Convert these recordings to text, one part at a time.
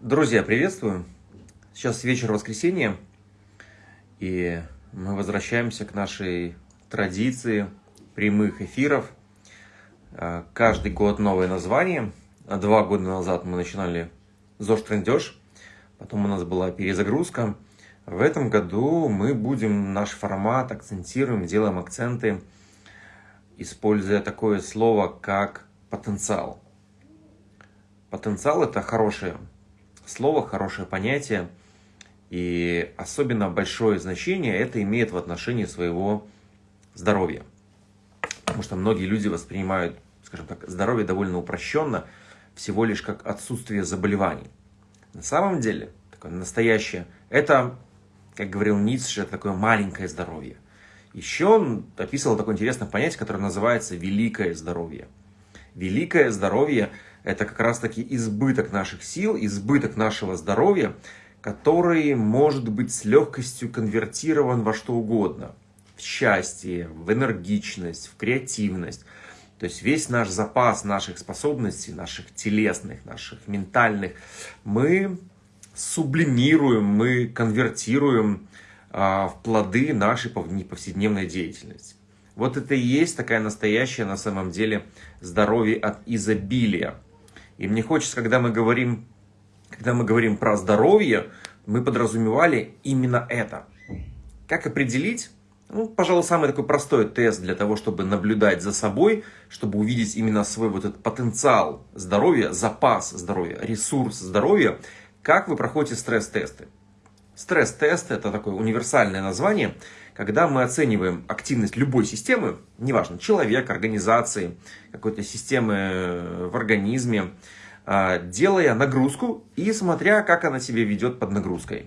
Друзья, приветствую! Сейчас вечер воскресенья, и мы возвращаемся к нашей традиции прямых эфиров. А, каждый год новое название. А два года назад мы начинали ЗОЖ Трендеж, потом у нас была перезагрузка. В этом году мы будем наш формат акцентируем, делаем акценты, используя такое слово, как потенциал. Потенциал – это хорошее слово, хорошее понятие, и особенно большое значение это имеет в отношении своего здоровья. Потому что многие люди воспринимают, скажем так, здоровье довольно упрощенно, всего лишь как отсутствие заболеваний. На самом деле, такое настоящее, это, как говорил Ницше, такое маленькое здоровье. Еще он описывал такое интересное понятие, которое называется великое здоровье. Великое здоровье это как раз-таки избыток наших сил, избыток нашего здоровья, который может быть с легкостью конвертирован во что угодно. В счастье, в энергичность, в креативность. То есть весь наш запас наших способностей, наших телесных, наших ментальных, мы сублимируем, мы конвертируем а, в плоды нашей повседневной деятельности. Вот это и есть такая настоящая на самом деле здоровье от изобилия. И мне хочется, когда мы говорим, когда мы говорим про здоровье, мы подразумевали именно это. Как определить? Ну, пожалуй, самый такой простой тест для того, чтобы наблюдать за собой, чтобы увидеть именно свой вот этот потенциал здоровья, запас здоровья, ресурс здоровья, как вы проходите стресс-тесты. Стресс-тест – это такое универсальное название, когда мы оцениваем активность любой системы, неважно, человека, организации, какой-то системы э, в организме, а, делая нагрузку и смотря, как она себя ведет под нагрузкой.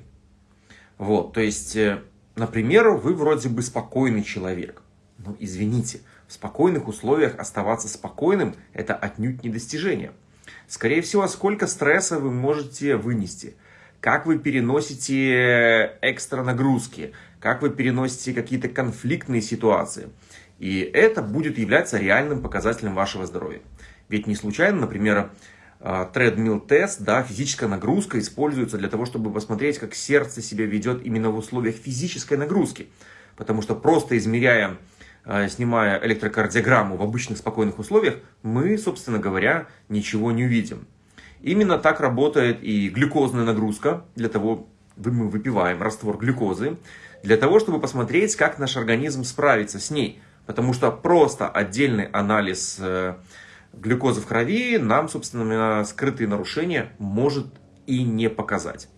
Вот, то есть, э, например, вы вроде бы спокойный человек. Но извините, в спокойных условиях оставаться спокойным – это отнюдь не достижение. Скорее всего, сколько стресса вы можете вынести – как вы переносите экстра нагрузки, как вы переносите какие-то конфликтные ситуации. И это будет являться реальным показателем вашего здоровья. Ведь не случайно, например, тредмил тест, да, физическая нагрузка используется для того, чтобы посмотреть, как сердце себя ведет именно в условиях физической нагрузки. Потому что просто измеряя, а, снимая электрокардиограмму в обычных спокойных условиях, мы, собственно говоря, ничего не увидим. Именно так работает и глюкозная нагрузка. Для того мы выпиваем раствор глюкозы, для того, чтобы посмотреть, как наш организм справится с ней. Потому что просто отдельный анализ э, глюкозы в крови нам, собственно, скрытые нарушения может и не показать.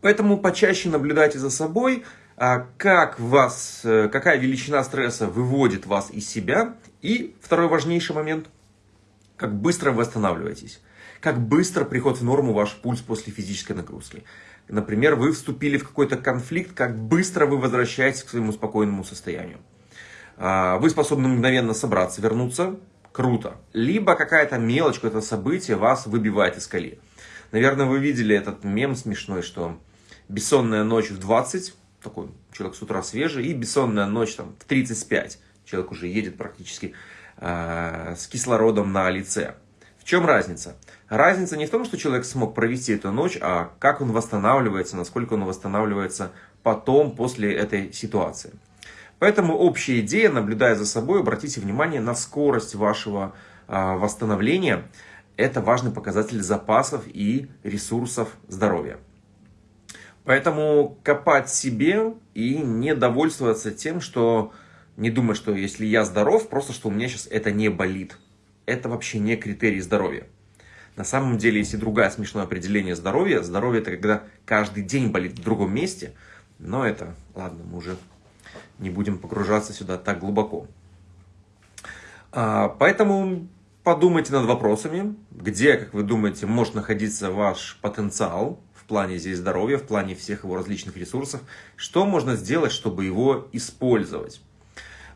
Поэтому почаще наблюдайте за собой, а как вас, э, какая величина стресса выводит вас из себя. И второй важнейший момент, как быстро вы восстанавливаетесь как быстро приходит в норму ваш пульс после физической нагрузки. Например, вы вступили в какой-то конфликт, как быстро вы возвращаетесь к своему спокойному состоянию. А, вы способны мгновенно собраться, вернуться, круто. Либо какая-то мелочь, какое-то событие вас выбивает из колеи. Наверное, вы видели этот мем смешной, что бессонная ночь в 20, такой человек с утра свежий, и бессонная ночь там, в 35, человек уже едет практически э, с кислородом на лице. В чем разница? Разница не в том, что человек смог провести эту ночь, а как он восстанавливается, насколько он восстанавливается потом, после этой ситуации. Поэтому общая идея, наблюдая за собой, обратите внимание на скорость вашего а, восстановления. Это важный показатель запасов и ресурсов здоровья. Поэтому копать себе и не довольствоваться тем, что не думать, что если я здоров, просто что у меня сейчас это не болит это вообще не критерий здоровья. На самом деле есть и другое смешное определение здоровья. Здоровье это когда каждый день болит в другом месте. Но это, ладно, мы уже не будем погружаться сюда так глубоко. А, поэтому подумайте над вопросами, где, как вы думаете, может находиться ваш потенциал в плане здесь здоровья, в плане всех его различных ресурсов. Что можно сделать, чтобы его использовать.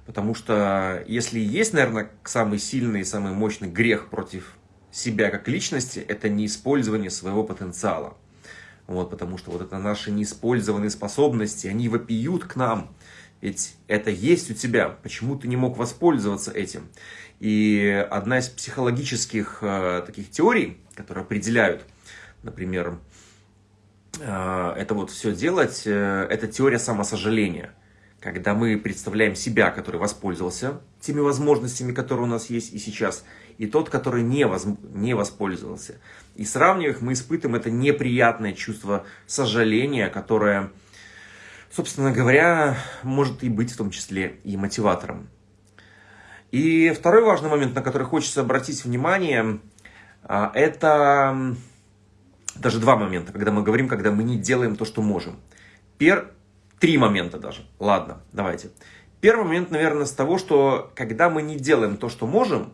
Потому что если есть, наверное, самый сильный и самый мощный грех против себя как личности, это неиспользование своего потенциала. Вот, потому что вот это наши неиспользованные способности, они вопиют к нам. Ведь это есть у тебя, почему ты не мог воспользоваться этим? И одна из психологических э, таких теорий, которые определяют например, э, это вот все делать, э, это теория самосожаления. Когда мы представляем себя, который воспользовался теми возможностями, которые у нас есть и сейчас, и тот, который не, воз, не воспользовался. И сравнивая их, мы испытываем это неприятное чувство сожаления, которое, собственно говоря, может и быть в том числе и мотиватором. И второй важный момент, на который хочется обратить внимание, а, это даже два момента, когда мы говорим, когда мы не делаем то, что можем. Пер... Три момента даже. Ладно, давайте. Первый момент, наверное, с того, что когда мы не делаем то, что можем,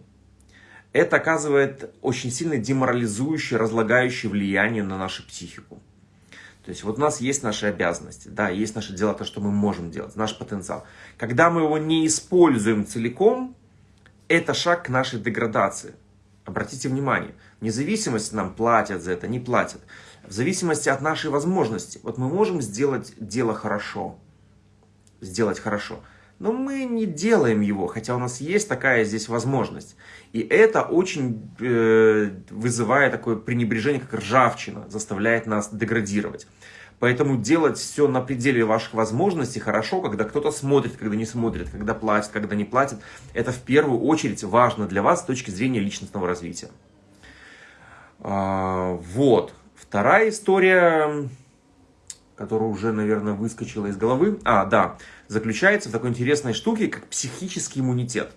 это оказывает очень сильно деморализующее, разлагающее влияние на нашу психику. То есть вот у нас есть наши обязанности, да, есть наши дела, то, что мы можем делать, наш потенциал. Когда мы его не используем целиком, это шаг к нашей деградации. Обратите внимание, независимость нам платят за это, не платят. В зависимости от нашей возможности. Вот мы можем сделать дело хорошо, сделать хорошо, но мы не делаем его, хотя у нас есть такая здесь возможность. И это очень э, вызывает такое пренебрежение, как ржавчина, заставляет нас деградировать. Поэтому делать все на пределе ваших возможностей хорошо, когда кто-то смотрит, когда не смотрит, когда платит, когда не платит. Это в первую очередь важно для вас с точки зрения личностного развития. А, вот. Вторая история, которая уже, наверное, выскочила из головы. А, да. Заключается в такой интересной штуке, как психический иммунитет.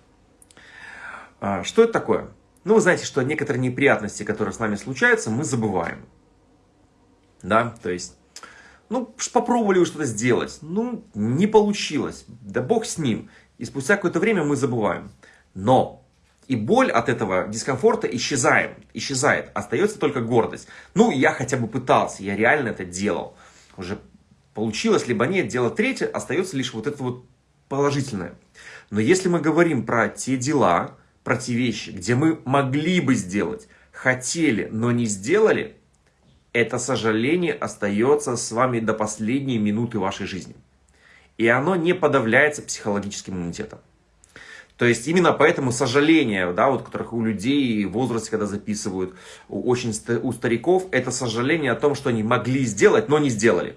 А, что это такое? Ну, вы знаете, что некоторые неприятности, которые с нами случаются, мы забываем. Да, то есть ну, попробовали что-то сделать. Ну, не получилось. Да бог с ним. И спустя какое-то время мы забываем. Но и боль от этого дискомфорта исчезает. исчезает. Остается только гордость. Ну, я хотя бы пытался, я реально это делал. Уже получилось, либо нет. Дело третье, остается лишь вот это вот положительное. Но если мы говорим про те дела, про те вещи, где мы могли бы сделать, хотели, но не сделали, это сожаление остается с вами до последней минуты вашей жизни. И оно не подавляется психологическим иммунитетом. То есть именно поэтому сожаление, да, вот которых у людей в возрасте, когда записывают, у, очень у стариков, это сожаление о том, что они могли сделать, но не сделали.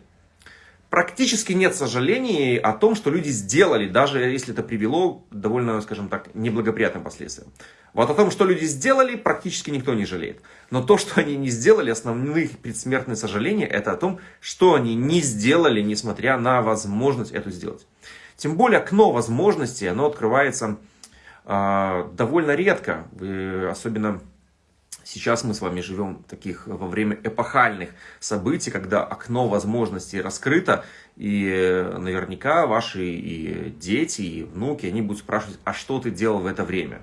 Практически нет сожалений о том, что люди сделали, даже если это привело к довольно, скажем так, неблагоприятным последствиям. Вот о том, что люди сделали, практически никто не жалеет. Но то, что они не сделали, основные предсмертные сожаления, это о том, что они не сделали, несмотря на возможность это сделать. Тем более окно возможностей, оно открывается довольно редко, особенно Сейчас мы с вами живем таких во время эпохальных событий, когда окно возможностей раскрыто, и наверняка ваши и дети, и внуки, они будут спрашивать, а что ты делал в это время?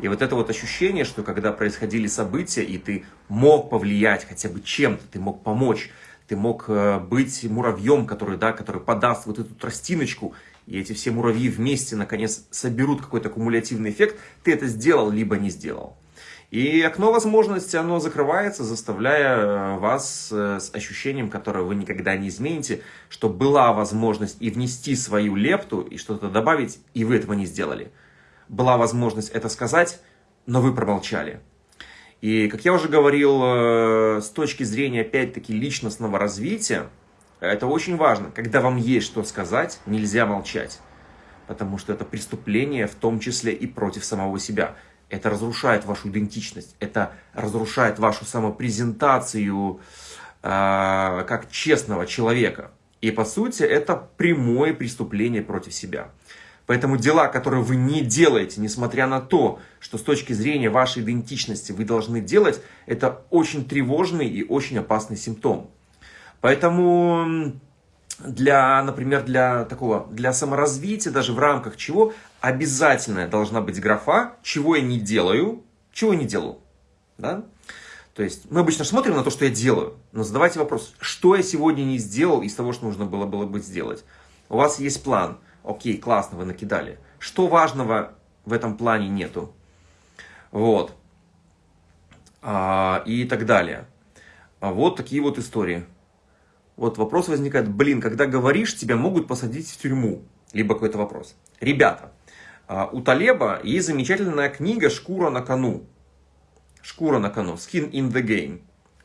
И вот это вот ощущение, что когда происходили события, и ты мог повлиять хотя бы чем-то, ты мог помочь, ты мог э, быть муравьем, который, да, который подаст вот эту тростиночку, и эти все муравьи вместе, наконец, соберут какой-то кумулятивный эффект, ты это сделал, либо не сделал. И окно возможности, оно закрывается, заставляя э, вас э, с ощущением, которое вы никогда не измените, что была возможность и внести свою лепту, и что-то добавить, и вы этого не сделали была возможность это сказать, но вы промолчали. И, как я уже говорил, э, с точки зрения, опять-таки, личностного развития, это очень важно. Когда вам есть что сказать, нельзя молчать. Потому что это преступление, в том числе и против самого себя. Это разрушает вашу идентичность, это разрушает вашу самопрезентацию э, как честного человека. И, по сути, это прямое преступление против себя. Поэтому дела, которые вы не делаете, несмотря на то, что с точки зрения вашей идентичности вы должны делать, это очень тревожный и очень опасный симптом. Поэтому для, например, для такого, для саморазвития, даже в рамках чего, обязательно должна быть графа, чего я не делаю, чего я не делаю. Да? То есть мы обычно смотрим на то, что я делаю, но задавайте вопрос, что я сегодня не сделал из того, что нужно было, было бы сделать. У вас есть план, Окей, классно, вы накидали. Что важного в этом плане нету? Вот. А, и так далее. А вот такие вот истории. Вот вопрос возникает, блин, когда говоришь, тебя могут посадить в тюрьму. Либо какой-то вопрос. Ребята, а, у Талеба есть замечательная книга «Шкура на кону». «Шкура на кону», «Skin in the game».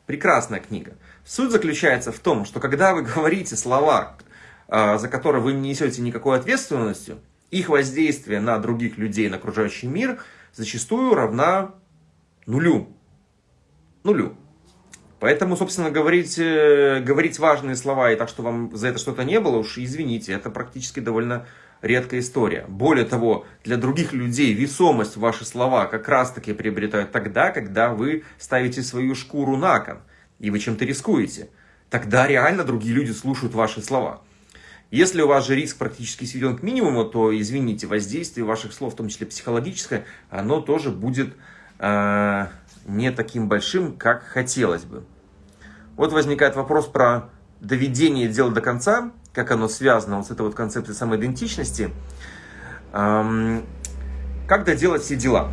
Прекрасная книга. Суть заключается в том, что когда вы говорите слова, а, за которые вы не несете никакой ответственности, их воздействие на других людей, на окружающий мир зачастую равна нулю. Нулю. Поэтому, собственно, говорить, э, говорить важные слова и так, что вам за это что-то не было, уж извините, это практически довольно редкая история. Более того, для других людей весомость ваши слова как раз-таки приобретают тогда, когда вы ставите свою шкуру на кон, и вы чем-то рискуете. Тогда реально другие люди слушают ваши слова. Если у вас же риск практически сведен к минимуму, то, извините, воздействие ваших слов, в том числе психологическое, оно тоже будет э, не таким большим, как хотелось бы. Вот возникает вопрос про доведение дела до конца, как оно связано вот с этой вот концепцией самоидентичности. Как доделать все дела?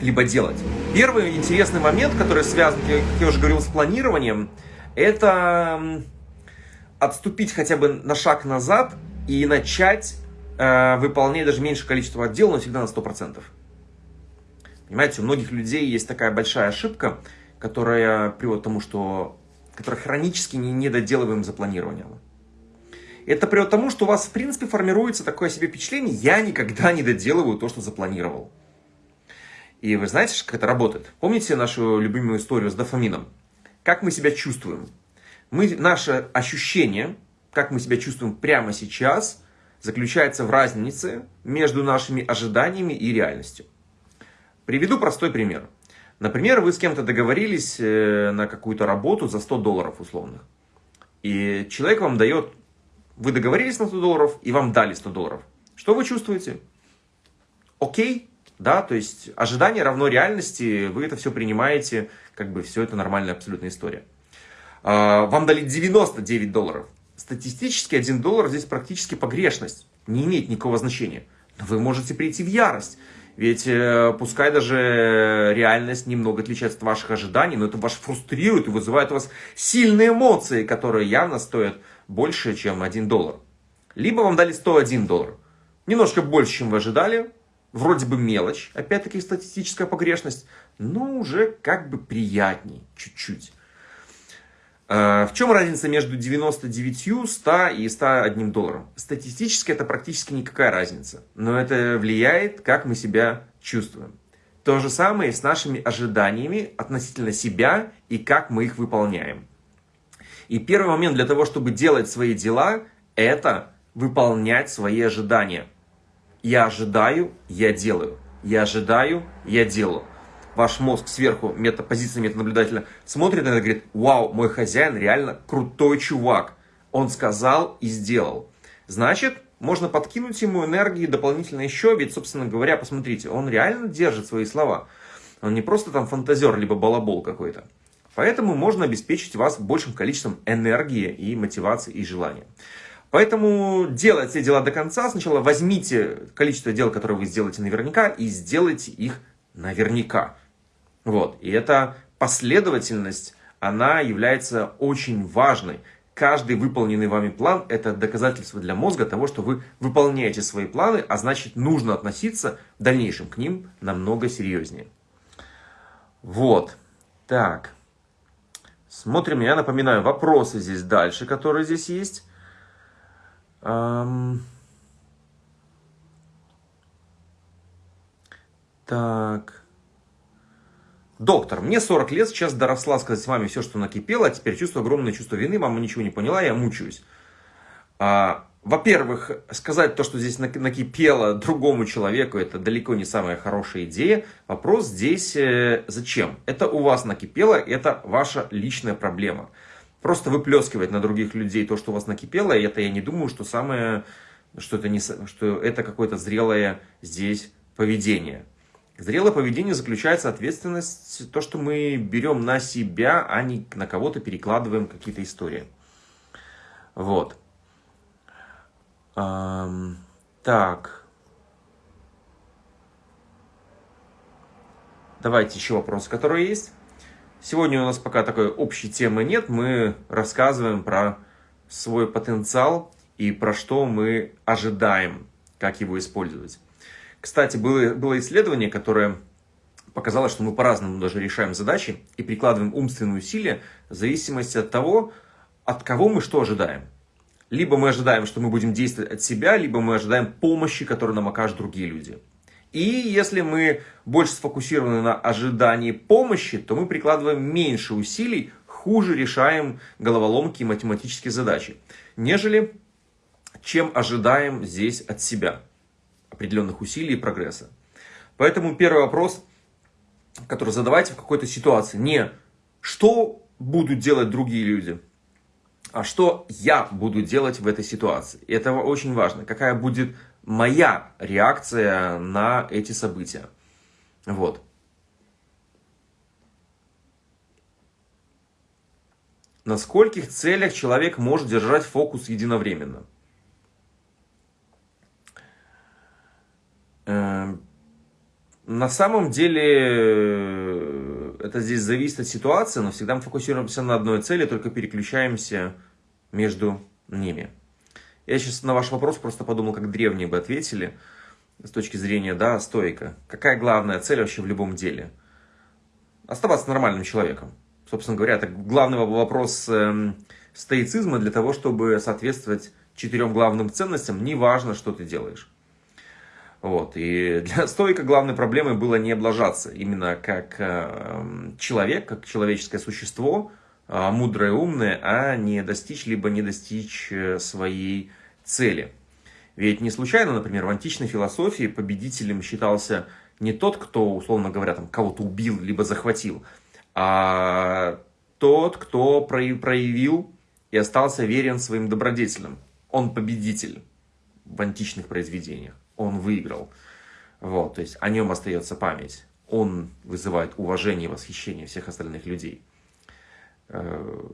Либо делать. Первый интересный момент, который связан, как я уже говорил, с планированием, это отступить хотя бы на шаг назад и начать э, выполнять даже меньшее количество отделов, но всегда на 100%. Понимаете, у многих людей есть такая большая ошибка, которая приводит к тому, что которая хронически не, не доделываем запланированного. Это приводит к тому, что у вас, в принципе, формируется такое себе впечатление, я никогда не доделываю то, что запланировал. И вы знаете, как это работает? Помните нашу любимую историю с дофамином? Как мы себя чувствуем? Мы, наше ощущение, как мы себя чувствуем прямо сейчас, заключается в разнице между нашими ожиданиями и реальностью. Приведу простой пример. Например, вы с кем-то договорились э, на какую-то работу за 100 долларов условных. И человек вам дает, вы договорились на 100 долларов, и вам дали 100 долларов. Что вы чувствуете? Окей, да, то есть ожидание равно реальности, вы это все принимаете, как бы все это нормальная абсолютная история. А, вам дали 99 долларов. Статистически 1 доллар здесь практически погрешность. Не имеет никакого значения. Но вы можете прийти в ярость. Ведь э, пускай даже реальность немного отличается от ваших ожиданий, но это вас фрустрирует и вызывает у вас сильные эмоции, которые явно стоят больше, чем 1 доллар. Либо вам дали 101 доллар. Немножко больше, чем вы ожидали. Вроде бы мелочь, опять-таки статистическая погрешность, но уже как бы приятней чуть-чуть. Э, в чем разница между 99, 100 и 101 долларом? Статистически это практически никакая разница, но это влияет, как мы себя чувствуем. То же самое с нашими ожиданиями относительно себя и как мы их выполняем. И первый момент для того, чтобы делать свои дела, это выполнять свои ожидания. Я ожидаю, я делаю. Я ожидаю, я делаю ваш мозг сверху, мета, позиция метанаблюдателя, смотрит на это и говорит, вау, мой хозяин реально крутой чувак. Он сказал и сделал. Значит, можно подкинуть ему энергии дополнительно еще, ведь, собственно говоря, посмотрите, он реально держит свои слова. Он не просто там фантазер, либо балабол какой-то. Поэтому можно обеспечить вас большим количеством энергии и мотивации и желания. Поэтому делать все дела до конца. Сначала возьмите количество дел, которые вы сделаете наверняка, и сделайте их наверняка. Вот. И эта последовательность, она является очень важной. Каждый выполненный вами план – это доказательство для мозга того, что вы выполняете свои планы, а значит, нужно относиться в дальнейшем к ним намного серьезнее. Вот. Так. Смотрим, я напоминаю, вопросы здесь дальше, которые здесь есть. Эм... Так. Доктор, мне 40 лет, сейчас доросла сказать с вами все, что накипело, а теперь чувствую огромное чувство вины, мама ничего не поняла, я мучаюсь. А, Во-первых, сказать то, что здесь накипело другому человеку, это далеко не самая хорошая идея. Вопрос здесь э, зачем? Это у вас накипело, это ваша личная проблема. Просто выплескивать на других людей то, что у вас накипело, это я не думаю, что самое, что это, не, что это какое-то зрелое здесь поведение. Зрелое поведение заключается ответственность, то, что мы берем на себя, а не на кого-то перекладываем какие-то истории. Вот. Эм, так. Давайте еще вопросы, которые есть. Сегодня у нас пока такой общей темы нет. Мы рассказываем про свой потенциал и про что мы ожидаем, как его использовать. Кстати, было, было исследование, которое показалось, что мы по-разному даже решаем задачи и прикладываем умственные усилия в зависимости от того, от кого мы что ожидаем. Либо мы ожидаем, что мы будем действовать от себя, либо мы ожидаем помощи, которую нам окажут другие люди. И если мы больше сфокусированы на ожидании помощи, то мы прикладываем меньше усилий, хуже решаем головоломки и математические задачи, нежели чем ожидаем здесь от себя определенных усилий и прогресса. Поэтому первый вопрос, который задавайте в какой-то ситуации, не что будут делать другие люди, а что я буду делать в этой ситуации. И это очень важно. Какая будет моя реакция на эти события. Вот. На скольких целях человек может держать фокус единовременно? На самом деле, э, это здесь зависит от ситуации, но всегда мы фокусируемся на одной цели, только переключаемся между ними. Я сейчас на ваш вопрос просто подумал, как древние бы ответили, с точки зрения, да, стойка. Какая главная цель вообще в любом деле? Оставаться нормальным человеком. Собственно говоря, это главный вопрос э, стоицизма для того, чтобы соответствовать четырем главным ценностям, неважно, что ты делаешь. Вот. И для стойка главной проблемой было не облажаться. Именно как э, человек, как человеческое существо, э, мудрое, умное, а не достичь, либо не достичь э, своей цели. Ведь не случайно, например, в античной философии победителем считался не тот, кто, условно говоря, там кого-то убил, либо захватил, а тот, кто проявил и остался верен своим добродетелям. Он победитель в античных произведениях он выиграл. Вот, то есть о нем остается память. Он вызывает уважение и восхищение всех остальных людей. Э,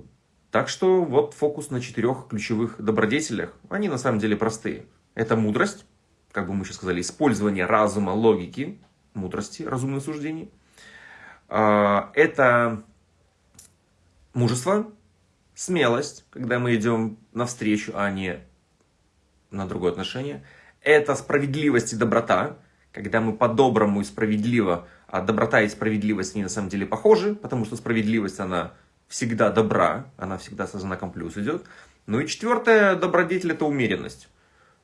так что вот фокус на четырех ключевых добродетелях. Они на самом деле простые. Это мудрость, как бы мы сейчас сказали, использование разума, логики, мудрости, разумных суждений. Э, это мужество, смелость, когда мы идем навстречу, а не на другое отношение – это справедливость и доброта, когда мы по-доброму и справедливо, а доброта и справедливость не на самом деле похожи, потому что справедливость, она всегда добра, она всегда со знаком плюс идет. Ну и четвертое, добродетель – это умеренность.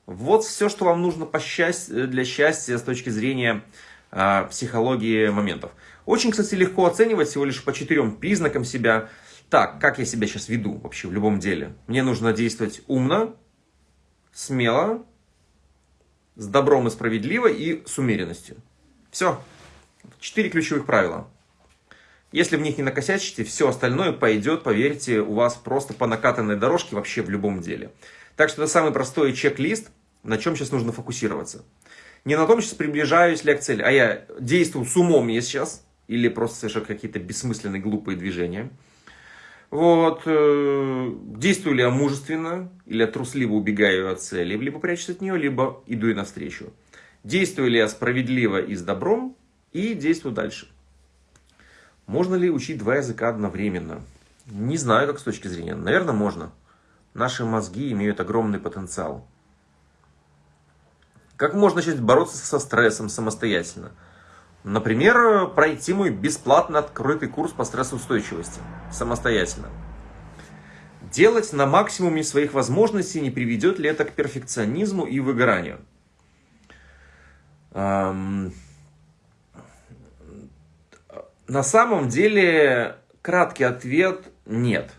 Вот все, что вам нужно по счастью, для счастья с точки зрения э, психологии моментов. Очень, кстати, легко оценивать всего лишь по четырем признакам себя. Так, как я себя сейчас веду вообще в любом деле? Мне нужно действовать умно, смело, с добром и справедливо и с умеренностью. Все. Четыре ключевых правила. Если в них не накосячите, все остальное пойдет, поверьте, у вас просто по накатанной дорожке вообще в любом деле. Так что это самый простой чек-лист, на чем сейчас нужно фокусироваться. Не на том, сейчас приближаюсь ли я к цели, а я действую с умом я сейчас, или просто совершаю какие-то бессмысленные глупые движения. Вот, э, действую ли я мужественно, или я трусливо убегаю от цели, либо прячусь от нее, либо иду ей навстречу. Действую ли я справедливо и с добром, и действую дальше. Можно ли учить два языка одновременно? Не знаю, как с точки зрения. Наверное, можно. Наши мозги имеют огромный потенциал. Как можно начать бороться со стрессом самостоятельно? Например, пройти мой бесплатно открытый курс по стрессоустойчивости самостоятельно. Делать на максимуме своих возможностей, не приведет ли это к перфекционизму и выгоранию? На самом деле, краткий ответ – нет.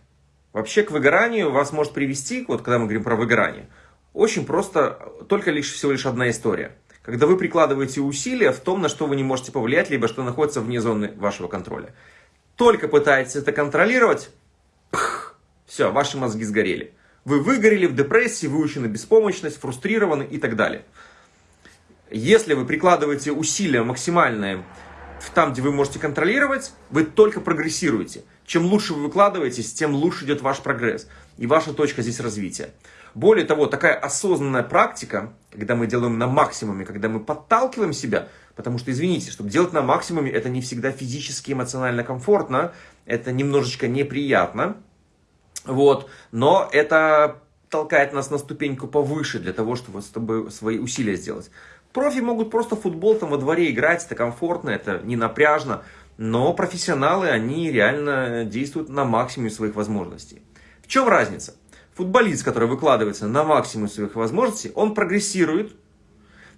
Вообще к выгоранию вас может привести, вот когда мы говорим про выгорание, очень просто, только лишь всего лишь одна история – когда вы прикладываете усилия в том, на что вы не можете повлиять, либо что находится вне зоны вашего контроля. Только пытаетесь это контролировать, пх, все, ваши мозги сгорели. Вы выгорели в депрессии, выучены беспомощность, фрустрированы и так далее. Если вы прикладываете усилия максимальные там, где вы можете контролировать, вы только прогрессируете. Чем лучше вы выкладываетесь, тем лучше идет ваш прогресс и ваша точка здесь развития. Более того, такая осознанная практика, когда мы делаем на максимуме, когда мы подталкиваем себя, потому что, извините, чтобы делать на максимуме, это не всегда физически, эмоционально комфортно, это немножечко неприятно, вот, но это толкает нас на ступеньку повыше для того, чтобы, чтобы свои усилия сделать. Профи могут просто футбол там во дворе играть, это комфортно, это не напряжно. Но профессионалы, они реально действуют на максимуме своих возможностей. В чем разница? Футболист, который выкладывается на максимум своих возможностей, он прогрессирует,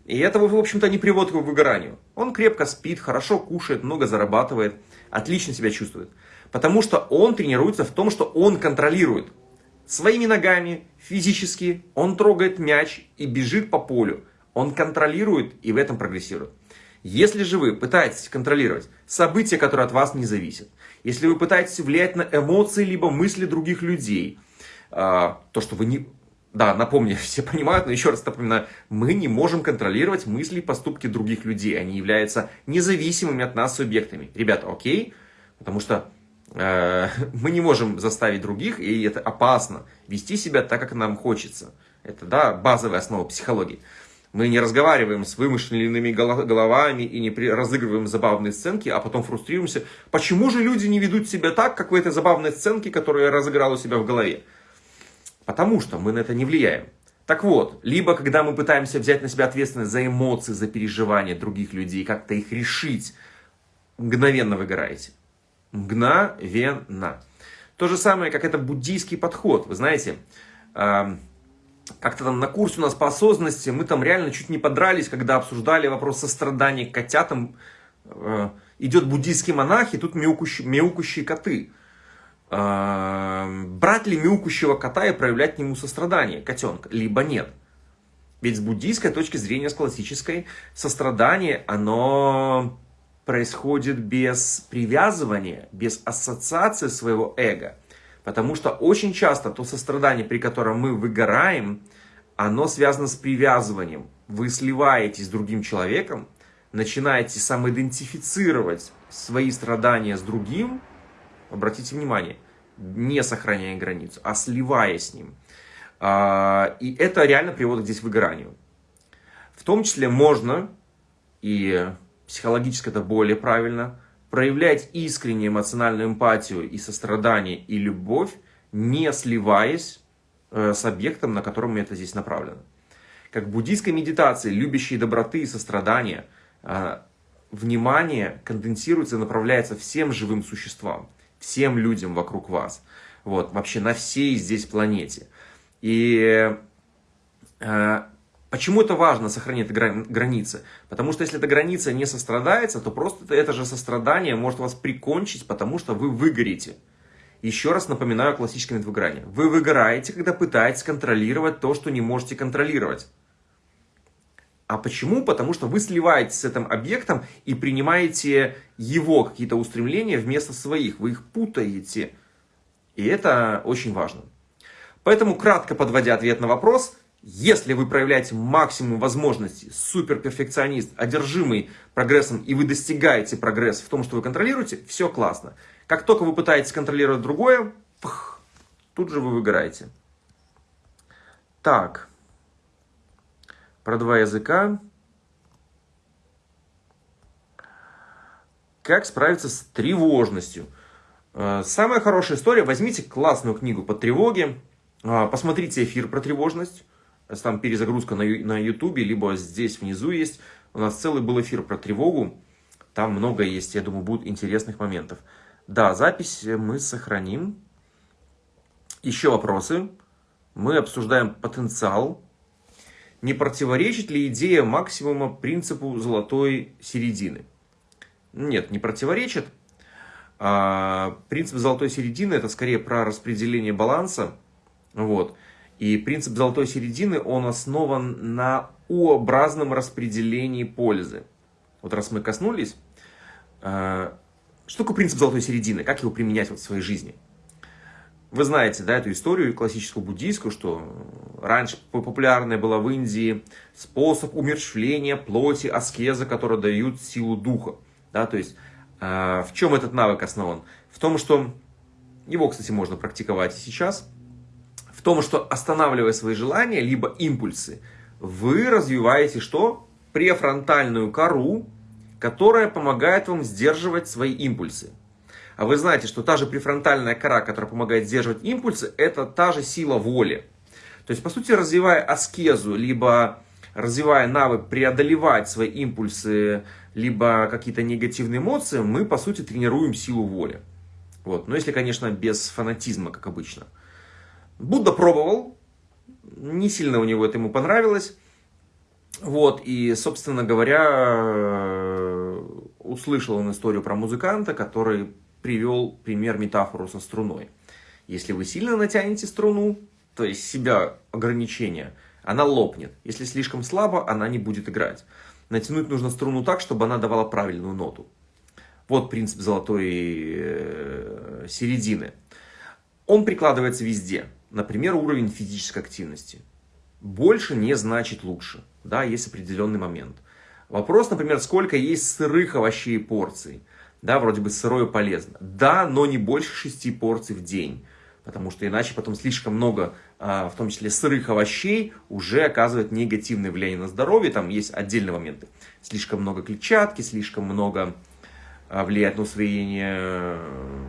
и это, в общем-то, не приводит к выгоранию. Он крепко спит, хорошо кушает, много зарабатывает, отлично себя чувствует. Потому что он тренируется в том, что он контролирует. Своими ногами, физически, он трогает мяч и бежит по полю. Он контролирует и в этом прогрессирует. Если же вы пытаетесь контролировать события, которые от вас не зависят, если вы пытаетесь влиять на эмоции либо мысли других людей, то, что вы не... Да, напомню, все понимают, но еще раз напоминаю, мы не можем контролировать мысли и поступки других людей. Они являются независимыми от нас субъектами. Ребята, окей? Потому что э, мы не можем заставить других, и это опасно, вести себя так, как нам хочется. Это, да, базовая основа психологии. Мы не разговариваем с вымышленными головами и не разыгрываем забавные сценки, а потом фрустрируемся. Почему же люди не ведут себя так, как в этой забавной сценке, которую я разыграл у себя в голове? Потому что мы на это не влияем. Так вот, либо когда мы пытаемся взять на себя ответственность за эмоции, за переживания других людей, как-то их решить, мгновенно выгораете. Мгновенно. То же самое, как это буддийский подход. Вы знаете, как-то там на курсе у нас по осознанности, мы там реально чуть не подрались, когда обсуждали вопрос сострадания к котятам. Э, идет буддийский монах, и тут мяукущие, мяукущие коты. Брать ли мяукущего кота и проявлять к нему сострадание, котенка, либо нет? Ведь с буддийской точки зрения, с классической, сострадание, оно происходит без привязывания, без ассоциации своего эго – Потому что очень часто то сострадание, при котором мы выгораем, оно связано с привязыванием. Вы сливаетесь с другим человеком, начинаете самоидентифицировать свои страдания с другим, обратите внимание, не сохраняя границу, а сливаясь с ним. А, и это реально приводит здесь к выгоранию. В том числе можно, и психологически это более правильно, проявлять искреннюю эмоциональную эмпатию и сострадание и любовь, не сливаясь э, с объектом, на котором это здесь направлено. Как в буддийской медитации, любящей доброты и сострадания, э, внимание конденсируется и направляется всем живым существам, всем людям вокруг вас, вот, вообще на всей здесь планете. И э, Почему это важно, сохранить границы? Потому что если эта граница не сострадается, то просто это же сострадание может вас прикончить, потому что вы выгорите. Еще раз напоминаю классическое метод выгорания. Вы выгораете, когда пытаетесь контролировать то, что не можете контролировать. А почему? Потому что вы сливаетесь с этим объектом и принимаете его какие-то устремления вместо своих. Вы их путаете. И это очень важно. Поэтому, кратко подводя ответ на вопрос, если вы проявляете максимум возможностей, суперперфекционист, одержимый прогрессом, и вы достигаете прогресса в том, что вы контролируете, все классно. Как только вы пытаетесь контролировать другое, пх, тут же вы выгораете. Так, про два языка. Как справиться с тревожностью? Э, самая хорошая история, возьмите классную книгу по тревоге, э, посмотрите эфир про тревожность, там перезагрузка на, YouTube, либо здесь внизу есть. У нас целый был эфир про тревогу. Там много есть, я думаю, будет интересных моментов. Да, запись мы сохраним. Еще вопросы. Мы обсуждаем потенциал. Не противоречит ли идея максимума принципу золотой середины? Нет, не противоречит. А, принцип золотой середины это скорее про распределение баланса. Вот. И принцип золотой середины, он основан на U-образном распределении пользы. Вот раз мы коснулись, э, что такое принцип золотой середины, как его применять в своей жизни? Вы знаете, да, эту историю классическую буддийскую, что раньше популярная была в Индии способ умерщвления плоти, аскеза, которые дают силу духа. Да, то есть, э, в чем этот навык основан? В том, что его, кстати, можно практиковать и сейчас – в том, что останавливая свои желания, либо импульсы, вы развиваете что? Префронтальную кору, которая помогает вам сдерживать свои импульсы. А вы знаете, что та же префронтальная кора, которая помогает сдерживать импульсы, это та же сила воли. То есть, по сути, развивая аскезу, либо развивая навык преодолевать свои импульсы, либо какие-то негативные эмоции, мы, по сути, тренируем силу воли. Вот. Но если, конечно, без фанатизма, как обычно. Будда пробовал, не сильно у него это ему понравилось. Вот, и, собственно говоря, услышал он историю про музыканта, который привел пример метафору со струной. Если вы сильно натянете струну, то есть себя ограничения, она лопнет. Если слишком слабо, она не будет играть. Натянуть нужно струну так, чтобы она давала правильную ноту. Вот принцип золотой э, середины. Он прикладывается везде. Например, уровень физической активности. Больше не значит лучше. Да, есть определенный момент. Вопрос, например, сколько есть сырых овощей и порций. Да, вроде бы сырое полезно. Да, но не больше 6 порций в день. Потому что иначе потом слишком много, а, в том числе сырых овощей, уже оказывает негативное влияние на здоровье. Там есть отдельные моменты. Слишком много клетчатки, слишком много а, влияет на усвоение э,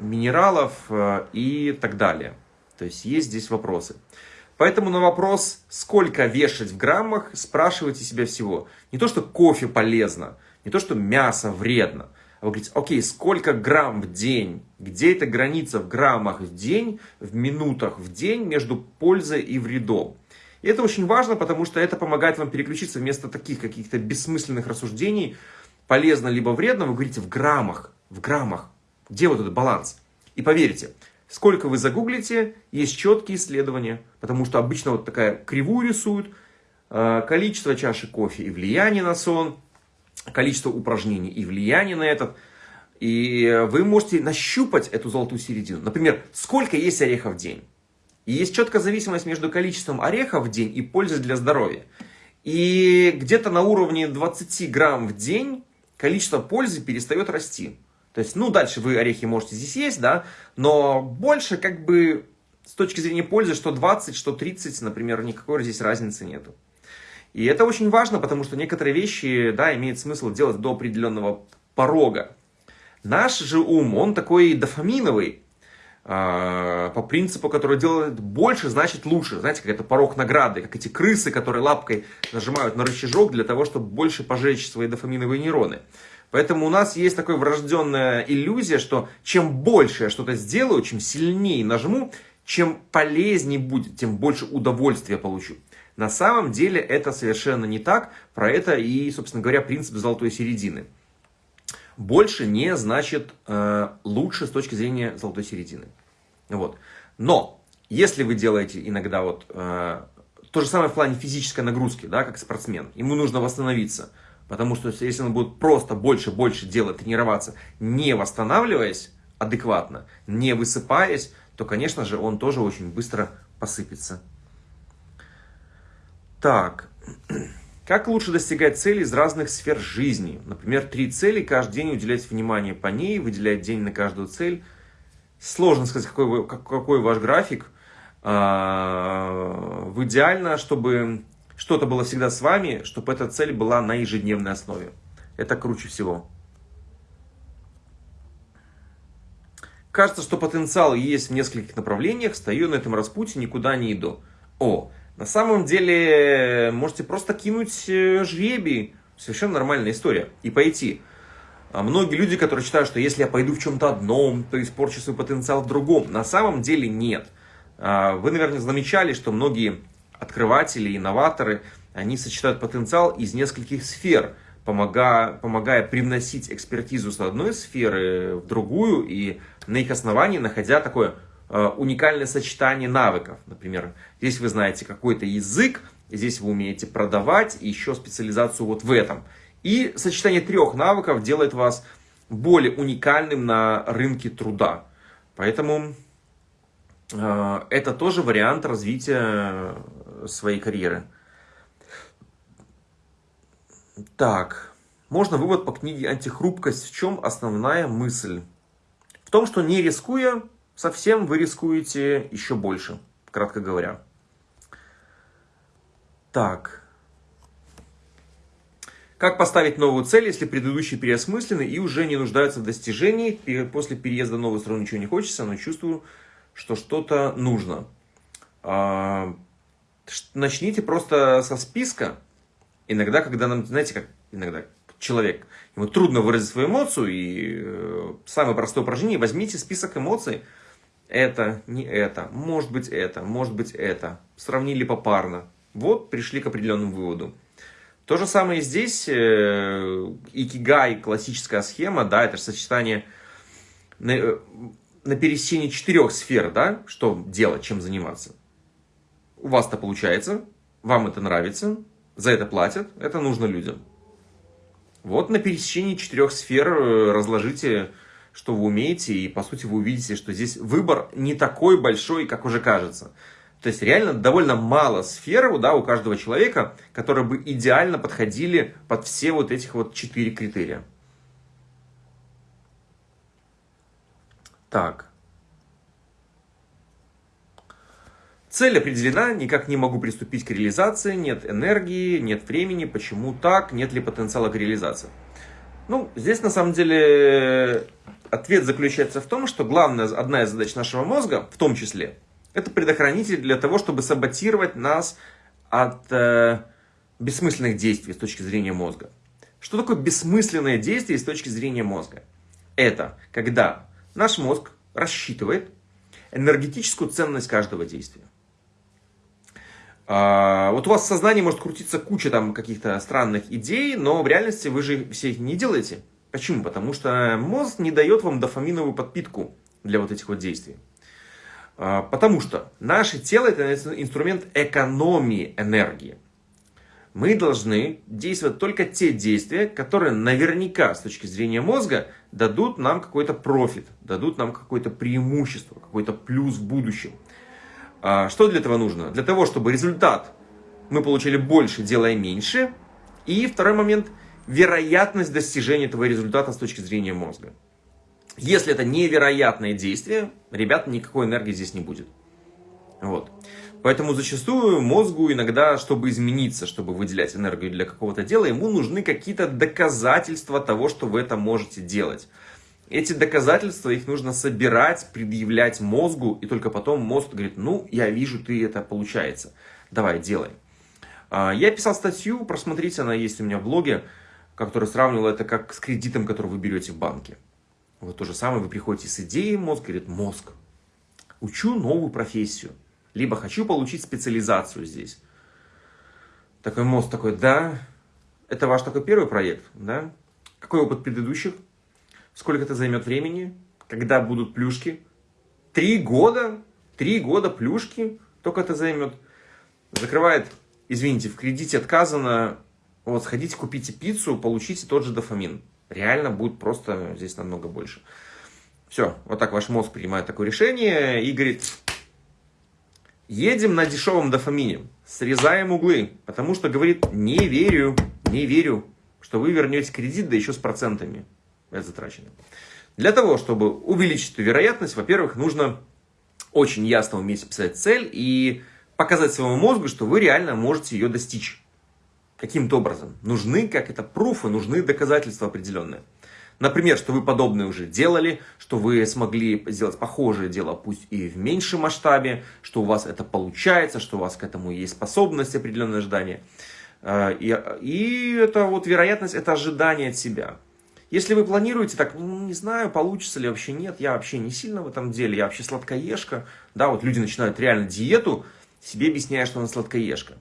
минералов э, и так далее. То есть есть здесь вопросы. Поэтому на вопрос, сколько вешать в граммах, спрашивайте себя всего. Не то, что кофе полезно, не то, что мясо вредно. А вы говорите, окей, сколько грамм в день? Где эта граница в граммах в день, в минутах в день между пользой и вредом? И это очень важно, потому что это помогает вам переключиться вместо таких каких-то бессмысленных рассуждений, полезно либо вредно, вы говорите в граммах, в граммах. Где вот этот баланс? И поверьте, сколько вы загуглите, есть четкие исследования, потому что обычно вот такая кривую рисуют, э, количество чашек кофе и влияние на сон, количество упражнений и влияние на этот. И вы можете нащупать эту золотую середину. Например, сколько есть орехов в день? И есть четкая зависимость между количеством орехов в день и пользой для здоровья. И где-то на уровне 20 грамм в день количество пользы перестает расти. То есть, ну, дальше вы орехи можете здесь есть, да, но больше как бы с точки зрения пользы, что 20, что 30, например, никакой здесь разницы нету. И это очень важно, потому что некоторые вещи, да, имеет смысл делать до определенного порога. Наш же ум, он такой дофаминовый, э, по принципу, который делает больше, значит лучше. Знаете, как это порог награды, как эти крысы, которые лапкой нажимают на рычажок для того, чтобы больше пожечь свои дофаминовые нейроны. Поэтому у нас есть такая врожденная иллюзия, что чем больше я что-то сделаю, чем сильнее нажму, чем полезнее будет, тем больше удовольствия получу. На самом деле это совершенно не так. Про это и, собственно говоря, принцип золотой середины. Больше не значит э, лучше с точки зрения золотой середины. Вот. Но, если вы делаете иногда вот э, то же самое в плане физической нагрузки, да, как спортсмен, ему нужно восстановиться – Потому что если он будет просто больше-больше делать, тренироваться, не восстанавливаясь адекватно, не высыпаясь, то, конечно же, он тоже очень быстро посыпется. Так, как лучше достигать целей из разных сфер жизни? Например, три цели, каждый день уделять внимание по ней, выделять день на каждую цель. Сложно сказать, какой, какой ваш график. А, в идеально, чтобы что-то было всегда с вами, чтобы эта цель была на ежедневной основе. Это круче всего. Кажется, что потенциал есть в нескольких направлениях, стою на этом распутье, никуда не иду. О, на самом деле, можете просто кинуть э, жребий, совершенно нормальная история, и пойти. А многие люди, которые считают, что если я пойду в чем-то одном, то испорчу свой потенциал в другом. На самом деле нет. А, вы, наверное, замечали, что многие открыватели, инноваторы, они сочетают потенциал из нескольких сфер, помогая, помогая привносить экспертизу с одной сферы в другую и на их основании находя такое уникальное сочетание навыков. Например, здесь вы знаете какой-то язык, здесь вы умеете продавать и еще специализацию вот в этом. И сочетание трех навыков делает вас более уникальным на рынке труда. Поэтому э, это тоже вариант развития своей карьеры. Так, можно вывод по книге «Антихрупкость». В чем основная мысль? В том, что не рискуя, совсем вы рискуете еще больше, кратко говоря. Так. Как поставить новую цель, если предыдущие переосмыслены и уже не нуждаются в достижении? После переезда в новую страну ничего не хочется, но чувствую, что что-то нужно. А, начните просто со списка. Иногда, когда нам, знаете, как иногда человек, ему трудно выразить свою эмоцию, и э, самое простое упражнение, возьмите список эмоций, это, не это, может быть это, может быть это, сравнили попарно, вот пришли к определенному выводу. То же самое здесь, э, икигай, классическая схема, да, это сочетание на, э, на пересечении четырех сфер, да, что делать, чем заниматься. У вас это получается, вам это нравится, за это платят, это нужно людям. Вот на пересечении четырех сфер э, разложите, что вы умеете, и по сути вы увидите, что здесь выбор не такой большой, как уже кажется. То есть реально довольно мало сфер да, у каждого человека, которые бы идеально подходили под все вот этих вот четыре критерия. Так. Цель определена, никак не могу приступить к реализации, нет энергии, нет времени, почему так, нет ли потенциала к реализации. Ну, здесь на самом деле ответ заключается в том, что главная, одна из задач нашего мозга, в том числе, это предохранитель для того, чтобы саботировать нас от э, бессмысленных действий с точки зрения мозга. Что такое бессмысленное действие с точки зрения мозга? Это когда наш мозг рассчитывает энергетическую ценность каждого действия. А, вот у вас в сознании может крутиться куча там каких-то странных идей, но в реальности вы же все их не делаете. Почему? Потому что мозг не дает вам дофаминовую подпитку для вот этих вот действий. А, потому что наше тело это инструмент экономии энергии. Мы должны действовать только те действия, которые наверняка с точки зрения мозга дадут нам какой-то профит, дадут нам какое-то преимущество, какой-то плюс в будущем. А, что для этого нужно? Для того, чтобы результат мы получили больше, делая меньше. И второй момент – вероятность достижения этого результата с точки зрения мозга. Если это невероятное действие, ребят, никакой энергии здесь не будет. Вот. Поэтому зачастую мозгу иногда, чтобы измениться, чтобы выделять энергию для какого-то дела, ему нужны какие-то доказательства того, что вы это можете делать. Эти доказательства, их нужно собирать, предъявлять мозгу, и только потом мозг говорит, ну, я вижу, ты это получается, давай, делай. А, я писал статью, просмотрите, она есть у меня в блоге, который сравнивал это как с кредитом, который вы берете в банке. Вот то же самое, вы приходите с идеей, мозг говорит, мозг, учу новую профессию, либо хочу получить специализацию здесь. Такой мозг такой, да, это ваш такой первый проект, да? Какой опыт предыдущих? Сколько это займет времени? Когда будут плюшки? Три года? Три года плюшки? Только это займет. Закрывает, извините, в кредите отказано, вот сходите, купите пиццу, получите тот же дофамин реально будет просто здесь намного больше. Все, вот так ваш мозг принимает такое решение и говорит, едем на дешевом дофамине, срезаем углы, потому что говорит, не верю, не верю, что вы вернете кредит, да еще с процентами затраченным. Для того, чтобы увеличить эту вероятность, во-первых, нужно очень ясно уметь писать цель и показать своему мозгу, что вы реально можете ее достичь каким-то образом. Нужны, как это, пруфы, нужны доказательства определенные. Например, что вы подобное уже делали, что вы смогли сделать похожее дело, пусть и в меньшем масштабе, что у вас это получается, что у вас к этому есть способность, определенное ожидание. А, и, и это вот вероятность, это ожидание от себя. Если вы планируете так, ну, не знаю, получится ли вообще, нет, я вообще не сильно в этом деле, я вообще сладкоежка. Да, вот люди начинают реально диету, себе объясняя, что она сладкоежка.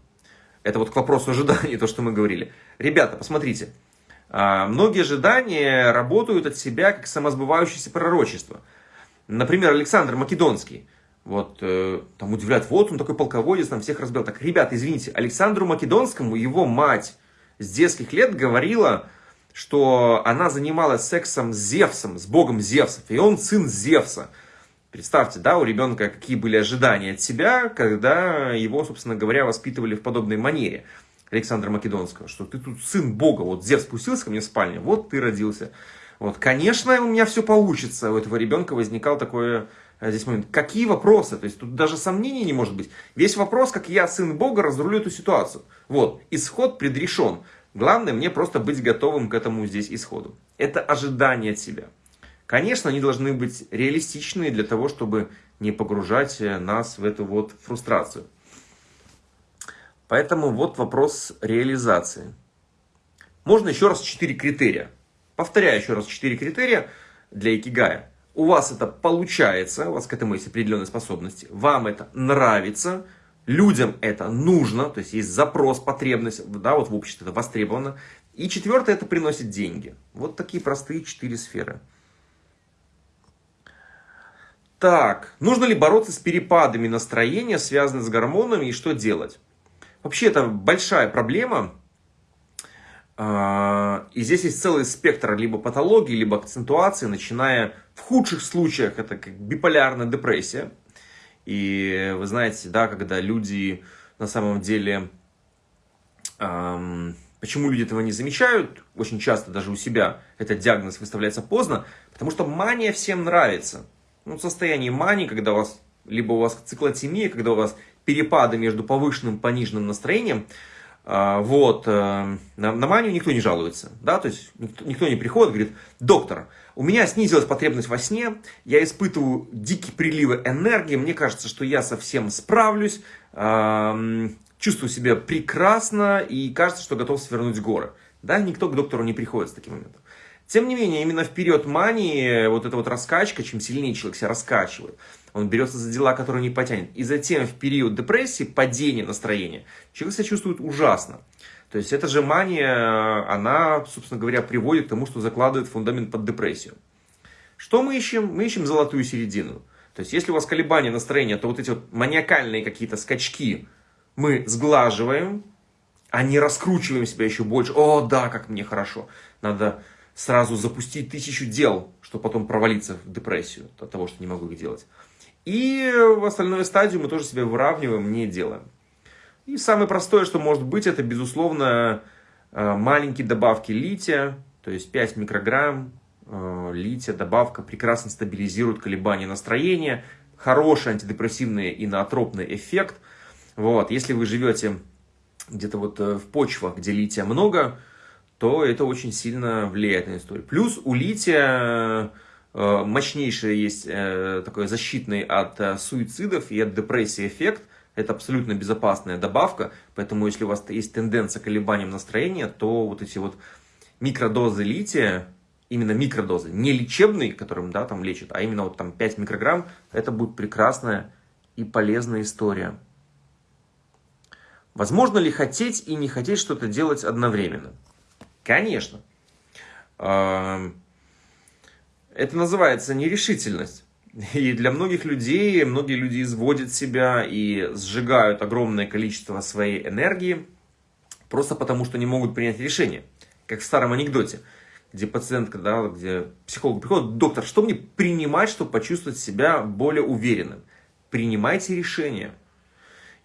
Это вот к вопросу ожиданий, то, что мы говорили. Ребята, посмотрите. А, многие ожидания работают от себя как самосбывающееся пророчество. Например, Александр Македонский. Вот э, там удивляют, вот он такой полководец, там всех разбил. Так, ребята, извините, Александру Македонскому его мать с детских лет говорила, что она занималась сексом с Зевсом, с богом Зевсов, и он сын Зевса. Представьте, да, у ребенка какие были ожидания от себя, когда его, собственно говоря, воспитывали в подобной манере. Александра Македонского, что ты тут сын Бога, вот Зев спустился ко мне в спальню, вот ты родился. Вот, конечно, у меня все получится. У этого ребенка возникал такой э, здесь момент. Какие вопросы? То есть тут даже сомнений не может быть. Весь вопрос, как я, сын Бога, разрулю эту ситуацию. Вот, исход предрешен. Главное мне просто быть готовым к этому здесь исходу. Это ожидание от себя. Конечно, они должны быть реалистичные для того, чтобы не погружать э, нас в эту вот фрустрацию. Поэтому вот вопрос реализации. Можно еще раз четыре критерия. Повторяю еще раз четыре критерия для икигая. У вас это получается, у вас к этому есть определенные способности, вам это нравится, людям это нужно, то есть есть запрос, потребность, да, вот в обществе это востребовано. И четвертое, это приносит деньги. Вот такие простые четыре сферы. Так, нужно ли бороться с перепадами настроения, связанными с гормонами, и что делать? Вообще, это большая проблема. А, и здесь есть целый спектр либо патологии, либо акцентуации, начиная в худших случаях, это как биполярная депрессия. И вы знаете, да, когда люди на самом деле, эм, почему люди этого не замечают, очень часто даже у себя этот диагноз выставляется поздно, потому что мания всем нравится. Ну, состояние мании, когда у вас, либо у вас циклотемия, когда у вас перепады между повышенным и пониженным настроением, э, вот, э, на, на манию никто не жалуется, да, то есть никто, никто не приходит, говорит, доктор, у меня снизилась потребность во сне, я испытываю дикие приливы энергии, мне кажется, что я совсем справлюсь, чувствую себя прекрасно и кажется, что готов свернуть горы. Да, никто к доктору не приходит с таким моментом. Тем не менее, именно в период мании, вот эта вот раскачка, чем сильнее человек себя раскачивает, он берется за дела, которые не потянет. И затем в период депрессии, падения настроения, человек себя чувствует ужасно. То есть эта же мания, она, собственно говоря, приводит к тому, что закладывает фундамент под депрессию. Что мы ищем? Мы ищем золотую середину. То есть если у вас колебания настроения, то вот эти вот маниакальные какие-то скачки мы сглаживаем, а не раскручиваем себя еще больше. О, да, как мне хорошо. Надо сразу запустить тысячу дел, чтобы потом провалиться в депрессию от того, что не могу их делать. И в остальную стадию мы тоже себя выравниваем, не делаем. И самое простое, что может быть, это, безусловно, э, маленькие добавки лития, то есть 5 микрограмм э, лития, добавка прекрасно стабилизирует колебания настроения, хороший антидепрессивный и наотропный эффект. Вот. Если вы живете где-то вот э, в почвах, где лития много, то это очень сильно влияет на историю. Плюс у лития мощнейший есть такой защитный от суицидов и от депрессии эффект – это абсолютно безопасная добавка, поэтому если у вас есть тенденция к колебаниям настроения, то вот эти вот микродозы лития, именно микродозы, не лечебные, которым да, там лечат, а именно вот там 5 микрограмм, это будет прекрасная и полезная история. Возможно ли хотеть и не хотеть что-то делать одновременно? Конечно. Это называется нерешительность. И для многих людей, многие люди изводят себя и сжигают огромное количество своей энергии, просто потому что не могут принять решение. Как в старом анекдоте, где пациентка, да, где психолог приходит, доктор, что мне принимать, чтобы почувствовать себя более уверенным? Принимайте решение.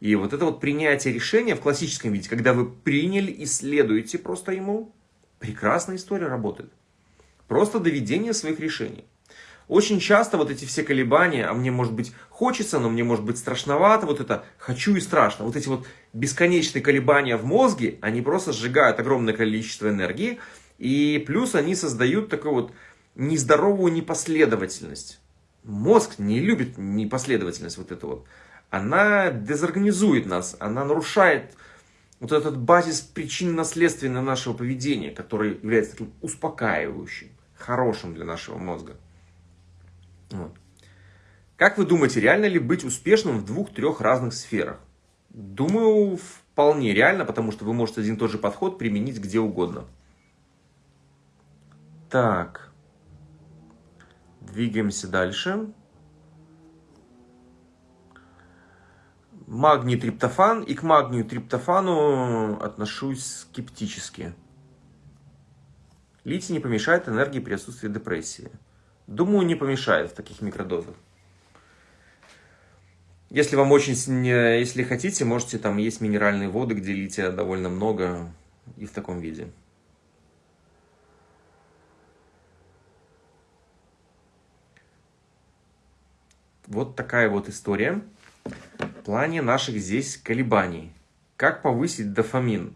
И вот это вот принятие решения в классическом виде, когда вы приняли и следуете просто ему, прекрасная история работает. Просто доведение своих решений. Очень часто вот эти все колебания, а мне может быть хочется, но мне может быть страшновато, вот это хочу и страшно, вот эти вот бесконечные колебания в мозге, они просто сжигают огромное количество энергии, и плюс они создают такую вот нездоровую непоследовательность. Мозг не любит непоследовательность вот эту вот. Она дезорганизует нас, она нарушает вот этот базис причинно-следственного нашего поведения, который является таким успокаивающим, хорошим для нашего мозга. Вот. Как вы думаете, реально ли быть успешным в двух-трех разных сферах? Думаю, вполне реально, потому что вы можете один и тот же подход применить где угодно. Так. Двигаемся дальше. Магний триптофан. И к магнию триптофану отношусь скептически. Литий не помешает энергии при отсутствии депрессии. Думаю, не помешает в таких микродозах. Если вам очень, если хотите, можете, там есть минеральные воды, где лития довольно много и в таком виде. Вот такая вот история в плане наших здесь колебаний. Как повысить дофамин?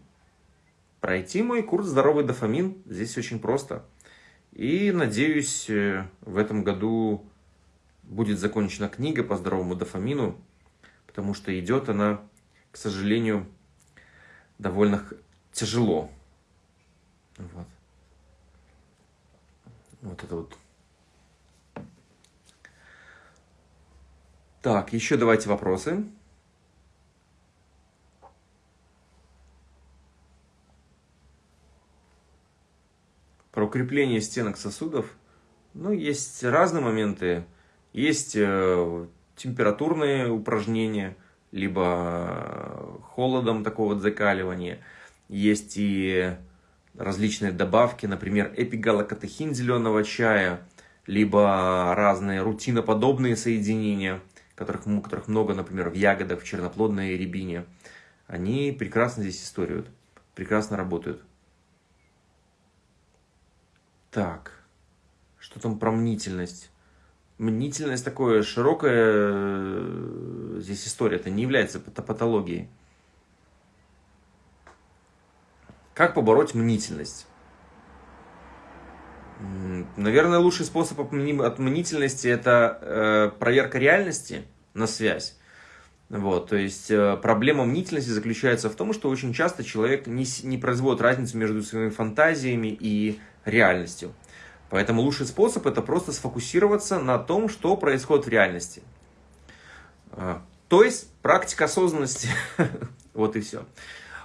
Пройти мой курс «Здоровый дофамин» здесь очень просто – и надеюсь, э, в этом году будет закончена книга по здоровому дофамину, потому что идет она, к сожалению, довольно тяжело. Вот. Вот это вот. Так, еще давайте вопросы. Про укрепление стенок сосудов. Ну, есть разные моменты. Есть э, температурные упражнения, либо холодом такого вот закаливания. Есть и различные добавки, например, эпигалокатехин зеленого чая, либо разные рутиноподобные соединения, которых, которых много, например, в ягодах, в черноплодной рябине. Они прекрасно здесь историют, прекрасно работают. Так, что там про мнительность? Мнительность такое широкая э, здесь история, это не является патологией. Как побороть мнительность? Наверное, лучший способ от мнительности это э, проверка реальности на связь. Вот, то есть э, проблема мнительности заключается в том, что очень часто человек не, не производит разницу между своими фантазиями и реальностью. Поэтому лучший способ это просто сфокусироваться на том, что происходит в реальности. А, то есть практика осознанности. вот и все.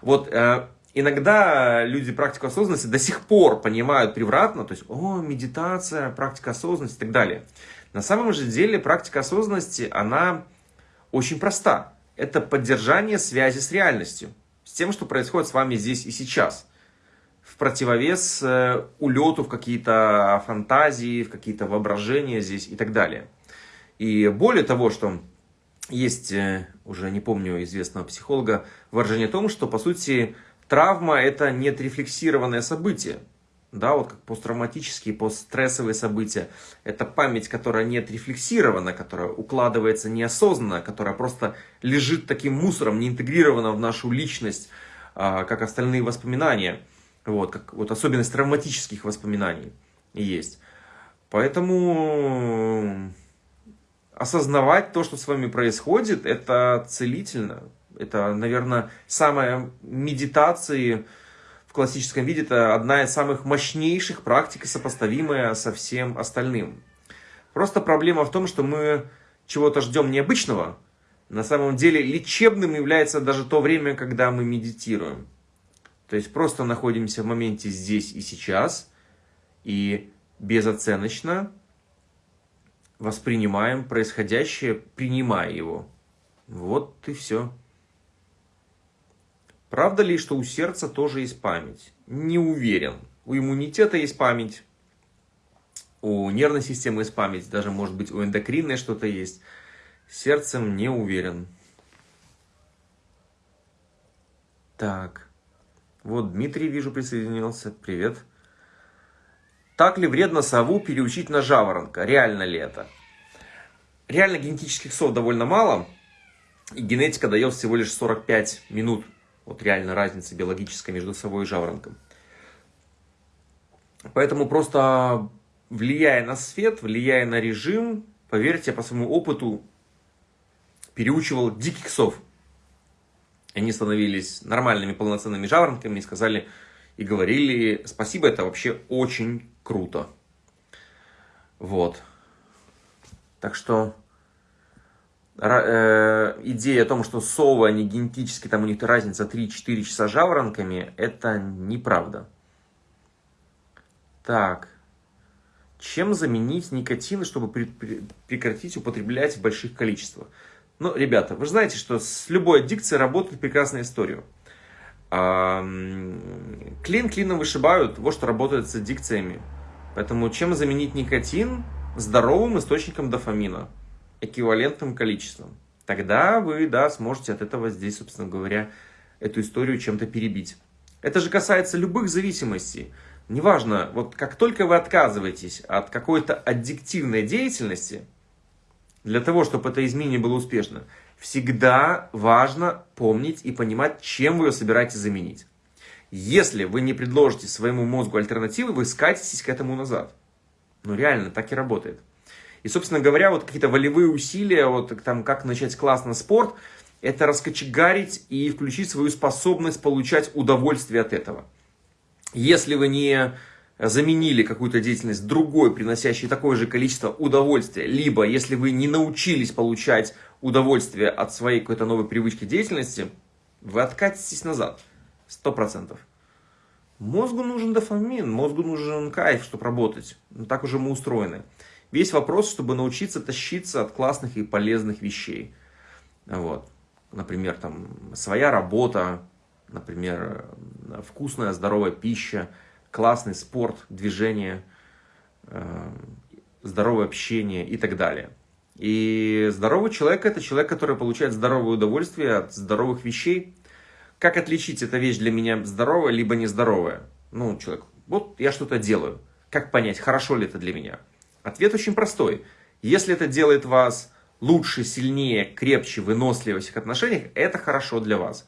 Вот э, иногда люди практику осознанности до сих пор понимают превратно, то есть, о, медитация, практика осознанности и так далее. На самом же деле практика осознанности, она очень проста. Это поддержание связи с реальностью, с тем, что происходит с вами здесь и сейчас. В противовес э, улету в какие-то фантазии, в какие-то воображения здесь и так далее. И более того, что есть, э, уже не помню известного психолога, выражение о том, что, по сути, Травма – это неотрефлексированное событие. Да, вот как посттравматические, постстрессовые события. Это память, которая не отрефлексирована, которая укладывается неосознанно, которая просто лежит таким мусором, не интегрирована в нашу личность, а, как остальные воспоминания. Вот, как вот особенность травматических воспоминаний есть. Поэтому осознавать то, что с вами происходит, это целительно. Это, наверное, самая медитации в классическом виде, это одна из самых мощнейших практик, сопоставимая со всем остальным. Просто проблема в том, что мы чего-то ждем необычного. На самом деле лечебным является даже то время, когда мы медитируем. То есть просто находимся в моменте здесь и сейчас и безоценочно воспринимаем происходящее, принимая его. Вот и все. Правда ли, что у сердца тоже есть память? Не уверен. У иммунитета есть память, у нервной системы есть память, даже может быть у эндокринной что-то есть. Сердцем не уверен. Так, вот Дмитрий, вижу, присоединился. Привет. Так ли вредно сову переучить на жаворонка? Реально ли это? Реально генетических сов довольно мало. И генетика дает всего лишь 45 минут вот реально разница биологическая между совой и жаворонком. Поэтому просто влияя на свет, влияя на режим, поверьте, по своему опыту переучивал диких сов. Они становились нормальными полноценными жаворонками и сказали и говорили, спасибо, это вообще очень круто. Вот. Так что идея о том, что совы, они генетически, там у них разница 3-4 часа жаворонками, это неправда. Так. Чем заменить никотин, чтобы при, при, прекратить употреблять в больших количествах? Ну, ребята, вы знаете, что с любой аддикцией работает прекрасная история. Клин клином вышибают, вот что работает с аддикциями. Поэтому чем заменить никотин здоровым источником дофамина? Эквивалентным количеством. Тогда вы, да, сможете от этого здесь, собственно говоря, эту историю чем-то перебить. Это же касается любых зависимостей. Неважно, вот как только вы отказываетесь от какой-то аддиктивной деятельности, для того, чтобы это изменение было успешно, всегда важно помнить и понимать, чем вы ее собираетесь заменить. Если вы не предложите своему мозгу альтернативы, вы скатитесь к этому назад. Ну реально, так и работает. И, собственно говоря, вот какие-то волевые усилия, вот там как начать классно спорт, это раскочегарить и включить свою способность получать удовольствие от этого. Если вы не заменили какую-то деятельность другой, приносящей такое же количество удовольствия, либо если вы не научились получать удовольствие от своей какой-то новой привычки деятельности, вы откатитесь назад. Сто процентов. Мозгу нужен дофамин, мозгу нужен кайф, чтобы работать. Ну, так уже мы устроены. Весь вопрос, чтобы научиться тащиться от классных и полезных вещей. Вот. Например, там, своя работа, например, вкусная, здоровая пища, классный спорт, движение, э, здоровое общение и так далее. И здоровый человек – это человек, который получает здоровое удовольствие от здоровых вещей, как отличить, эта вещь для меня здоровая, либо нездоровая? Ну, человек, вот я что-то делаю. Как понять, хорошо ли это для меня? Ответ очень простой. Если это делает вас лучше, сильнее, крепче, выносливее в всех отношениях, это хорошо для вас.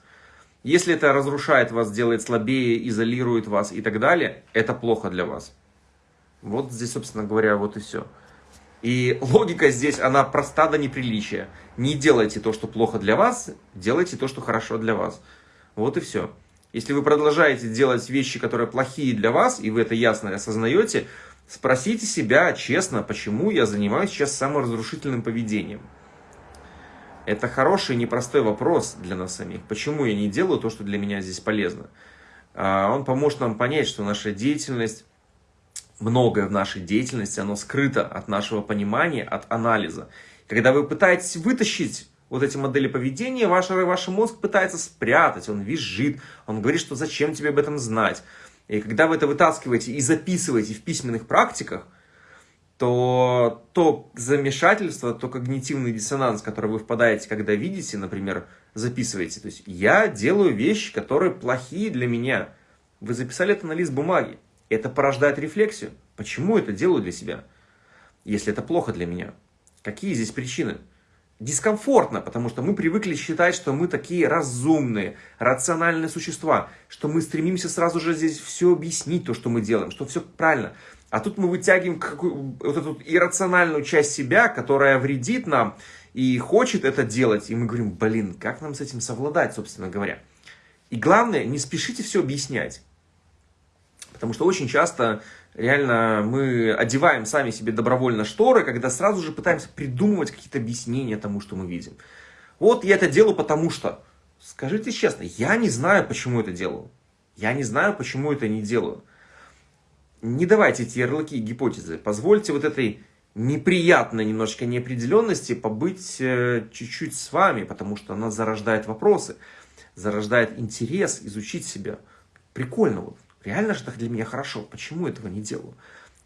Если это разрушает вас, делает слабее, изолирует вас и так далее, это плохо для вас. Вот здесь, собственно говоря, вот и все. И логика здесь, она проста до неприличия. Не делайте то, что плохо для вас, делайте то, что хорошо для вас. Вот и все. Если вы продолжаете делать вещи, которые плохие для вас, и вы это ясно осознаете, спросите себя честно, почему я занимаюсь сейчас саморазрушительным поведением. Это хороший непростой вопрос для нас самих. Почему я не делаю то, что для меня здесь полезно? А, он поможет нам понять, что наша деятельность, многое в нашей деятельности, оно скрыто от нашего понимания, от анализа. Когда вы пытаетесь вытащить вот эти модели поведения ваш, ваш мозг пытается спрятать, он визжит, он говорит, что зачем тебе об этом знать. И когда вы это вытаскиваете и записываете в письменных практиках, то то замешательство, то когнитивный диссонанс, который вы впадаете, когда видите, например, записываете. То есть я делаю вещи, которые плохие для меня. Вы записали это на лист бумаги. Это порождает рефлексию. Почему это делаю для себя, если это плохо для меня? Какие здесь причины? Дискомфортно, потому что мы привыкли считать, что мы такие разумные, рациональные существа, что мы стремимся сразу же здесь все объяснить, то, что мы делаем, что все правильно. А тут мы вытягиваем какую, вот эту иррациональную часть себя, которая вредит нам и хочет это делать. И мы говорим, блин, как нам с этим совладать, собственно говоря. И главное, не спешите все объяснять. Потому что очень часто реально мы одеваем сами себе добровольно шторы, когда сразу же пытаемся придумывать какие-то объяснения тому, что мы видим. Вот я это делаю потому что. Скажите честно, я не знаю, почему это делаю. Я не знаю, почему это не делаю. Не давайте эти ярлыки и гипотезы. Позвольте вот этой неприятной немножечко неопределенности побыть э, чуть-чуть с вами, потому что она зарождает вопросы, зарождает интерес изучить себя. Прикольно вот. Реально же так для меня хорошо. Почему этого не делаю?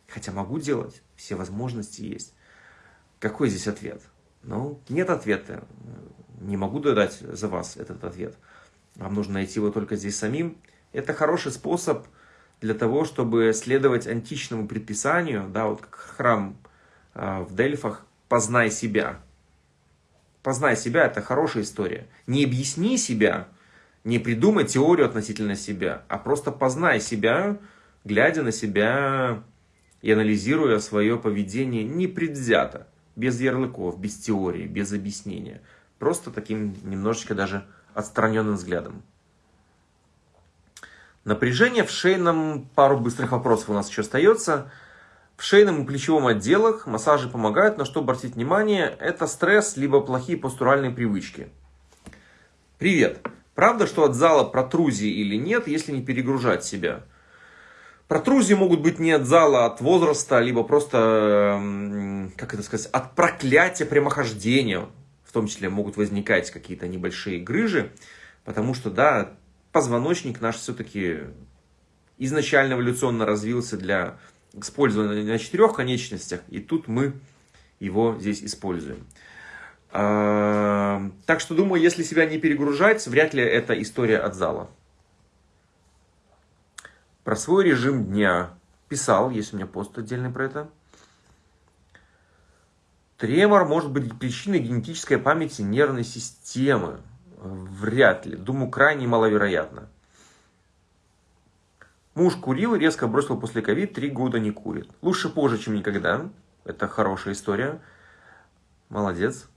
Хотя могу делать, все возможности есть. Какой здесь ответ? Ну, нет ответа. Не могу дать за вас этот ответ. Вам нужно найти его только здесь самим. Это хороший способ для того, чтобы следовать античному предписанию, да, вот как храм э, в Дельфах, познай себя. Познай себя – это хорошая история. Не объясни себя, не придумай теорию относительно себя, а просто познай себя, глядя на себя и анализируя свое поведение непредвзято, без ярлыков, без теории, без объяснения. Просто таким немножечко даже отстраненным взглядом. Напряжение в шейном, пару быстрых вопросов у нас еще остается. В шейном и плечевом отделах массажи помогают, на что обратить внимание, это стресс, либо плохие постуральные привычки. Привет! Правда, что от зала протрузии или нет, если не перегружать себя? Протрузии могут быть не от зала, а от возраста, либо просто, как это сказать, от проклятия прямохождения. В том числе могут возникать какие-то небольшие грыжи, потому что, да, позвоночник наш все-таки изначально эволюционно развился для использования на четырех конечностях, и тут мы его здесь используем. Так что думаю, если себя не перегружать, вряд ли это история от зала. Про свой режим дня писал, есть у меня пост отдельный про это. Тремор может быть причиной генетической памяти нервной системы. Вряд ли. Думаю, крайне маловероятно. Муж курил и резко бросил после ковид, три года не курит. Лучше позже, чем никогда. Это хорошая история. Молодец.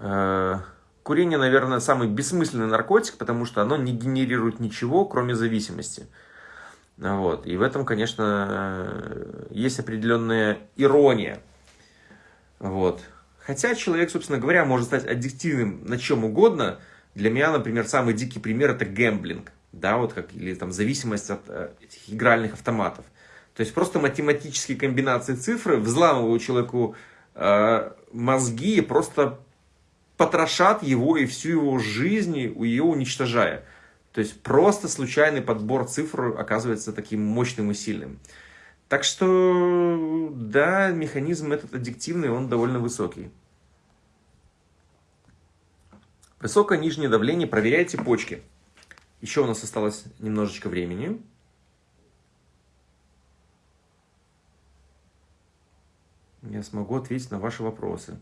Э, курение, наверное, самый бессмысленный наркотик, потому что оно не генерирует ничего, кроме зависимости. Вот. И в этом, конечно, есть определенная ирония. Вот. Хотя человек, собственно говоря, может стать аддиктивным на чем угодно. Для меня, например, самый дикий пример это гэмблинг. Да, вот как, или там зависимость от э, этих игральных автоматов. То есть просто математические комбинации цифр взламывают человеку э, мозги, просто потрошат его и всю его жизнь, ее уничтожая. То есть просто случайный подбор цифр оказывается таким мощным и сильным. Так что, да, механизм этот аддиктивный, он довольно высокий. Высокое нижнее давление, проверяйте почки. Еще у нас осталось немножечко времени. Я смогу ответить на ваши вопросы.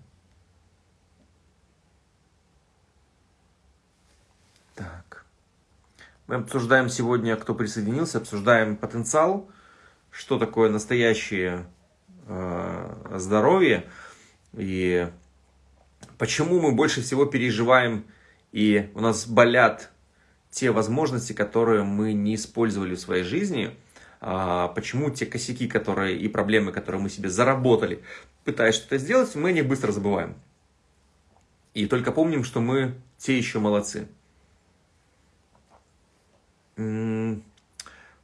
Мы обсуждаем сегодня, кто присоединился, обсуждаем потенциал, что такое настоящее э, здоровье и почему мы больше всего переживаем и у нас болят те возможности, которые мы не использовали в своей жизни, а почему те косяки, которые и проблемы, которые мы себе заработали, пытаясь что-то сделать, мы не быстро забываем. И только помним, что мы те еще молодцы.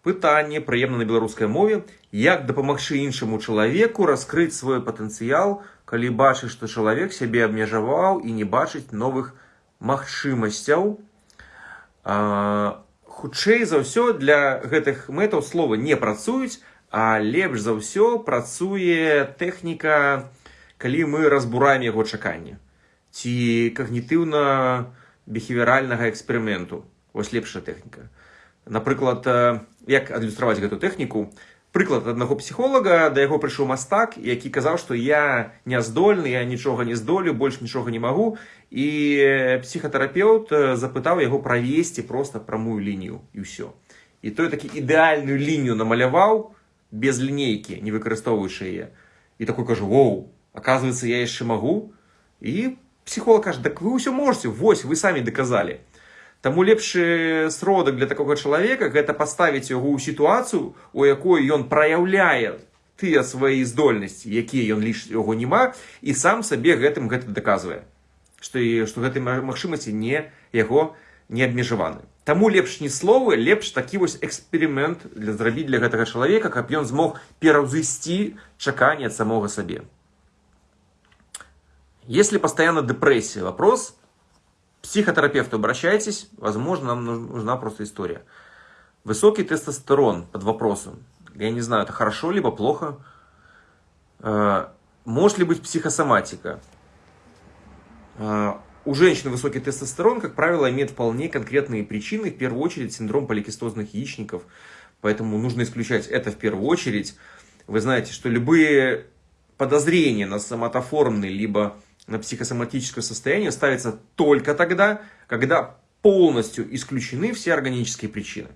Пытанне прыемна на беларускай мове як дапамагчы іншаму чалавеку раскрыць свой патэнцыял калі бачыць што чалавек сябе абмежаваў і не бачыць новых магчымасцяў. Хутчэй за ўсё для гэтых мэтаў слова не працуюць а лепш за ўсё працуе тэхніка калі мы разбураем яго чаканне ці кагнітыўна бехеверальнага эксперыменту. Вось лепшая тэхніка напрыклад як адлюстраваць гэту тэхніку прыклад аднаго псіхолага да яго прыйшоў мастак які казаў што я не здольны я нічога не здолю больш нічога не магу і псіхатэрапеўт запытаў яго правесці просто прамую лінію і ўсё і той такі ідэальную лінію намаляваў без лінейкі не выкарыстоўваючы яе і такой кажу воу оказывается я яшчэ магу і псіхолог кажа так вы ўсё можете вось вы самі даказалі Таму лепшы сродак для такога чалавека гэта паставіць яго ў сітуацыю, у якой ён праяўляе тыя свае здольнасці, якія ён ліч яго няма і сам сабе гэтым гэта даказвае, што і што гэтай магчымасці не яго не абмежаваны. Таму лепш не словы, лепш такі вось эксперымент для зрабіць для гэтага чалавека, каб ён змог пераўзысці чаканне ад самога сабе. Если постоянно депрессия, вопрос, психотерапевту обращайтесь, возможно, нам нужна просто история. Высокий тестостерон под вопросом. Я не знаю, это хорошо либо плохо. Э, может ли быть психосоматика? Э, у женщин высокий тестостерон, как правило, имеет вполне конкретные причины. В первую очередь синдром поликистозных яичников. Поэтому нужно исключать это в первую очередь. Вы знаете, что любые подозрения на соматоформный либо на психосоматическое состояние ставится только тогда, когда полностью исключены все органические причины.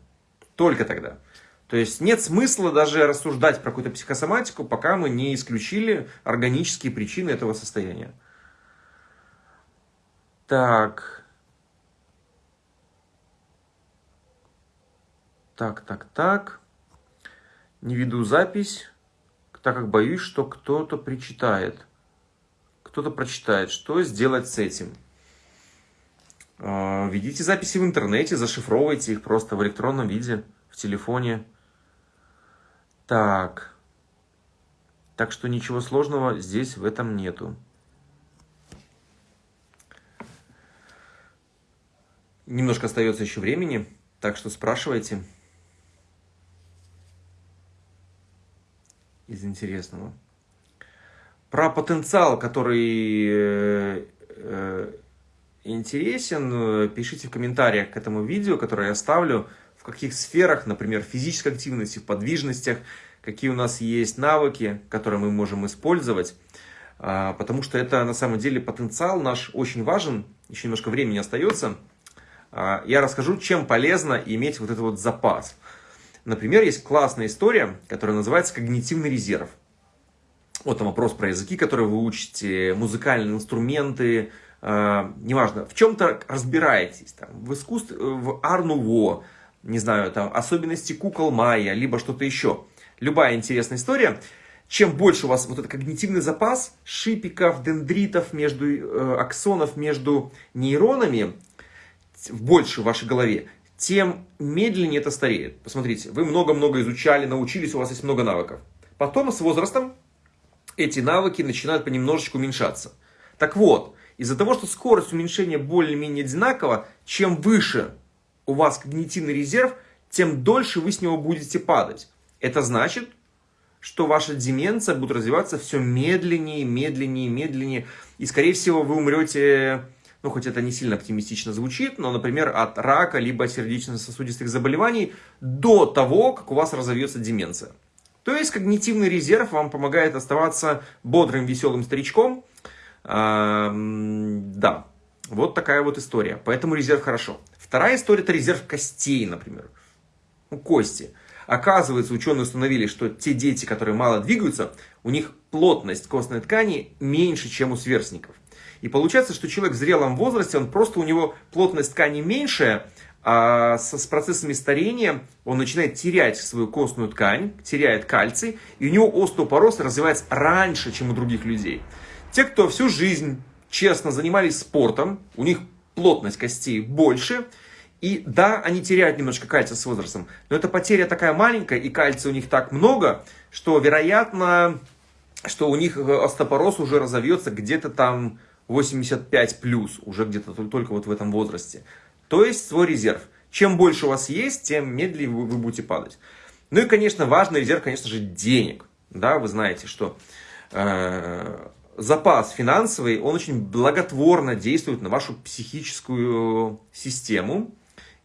Только тогда. То есть нет смысла даже рассуждать про какую-то психосоматику, пока мы не исключили органические причины этого состояния. Так. Так, так, так. Не веду запись, так как боюсь, что кто-то причитает кто-то прочитает, что сделать с этим. А, ведите записи в интернете, зашифровывайте их просто в электронном виде, в телефоне. Так. Так что ничего сложного здесь в этом нету. Немножко остается еще времени, так что спрашивайте. Из интересного. Про потенциал, который э, э, интересен, пишите в комментариях к этому видео, которое я оставлю, в каких сферах, например, физической активности, в подвижностях, какие у нас есть навыки, которые мы можем использовать. А, потому что это на самом деле потенциал наш очень важен, еще немножко времени остается. А, я расскажу, чем полезно иметь вот этот вот запас. Например, есть классная история, которая называется «Когнитивный резерв». Вот там вопрос про языки, которые вы учите, музыкальные инструменты, э, неважно, в чем-то разбираетесь, там, в искусстве, в арнуво, не знаю, там, особенности кукол майя, либо что-то еще. Любая интересная история. Чем больше у вас вот этот когнитивный запас шипиков, дендритов, между, э, аксонов между нейронами, больше в вашей голове, тем медленнее это стареет. Посмотрите, вы много-много изучали, научились, у вас есть много навыков. Потом с возрастом эти навыки начинают понемножечку уменьшаться. Так вот, из-за того, что скорость уменьшения более-менее одинакова, чем выше у вас когнитивный резерв, тем дольше вы с него будете падать. Это значит, что ваша деменция будет развиваться все медленнее, медленнее, медленнее. И, скорее всего, вы умрете, ну, хоть это не сильно оптимистично звучит, но, например, от рака, либо сердечно-сосудистых заболеваний до того, как у вас разовьется деменция. То есть, когнитивный резерв вам помогает оставаться бодрым, веселым старичком. А, да, вот такая вот история. Поэтому резерв хорошо. Вторая история – это резерв костей, например. Ну, кости. Оказывается, ученые установили, что те дети, которые мало двигаются, у них плотность костной ткани меньше, чем у сверстников. И получается, что человек в зрелом возрасте, он просто у него плотность ткани меньше, а с, с процессами старения он начинает терять свою костную ткань, теряет кальций, и у него остеопороз развивается раньше, чем у других людей. Те, кто всю жизнь честно занимались спортом, у них плотность костей больше, и да, они теряют немножко кальция с возрастом, но эта потеря такая маленькая, и кальция у них так много, что вероятно, что у них э, остеопороз уже разовьется где-то там 85 плюс, уже где-то только вот в этом возрасте. То есть свой резерв. Чем больше у вас есть, тем медленнее вы, вы будете падать. Ну и, конечно, важный резерв, конечно же, денег. Да, вы знаете, что э, запас финансовый, он очень благотворно действует на вашу психическую систему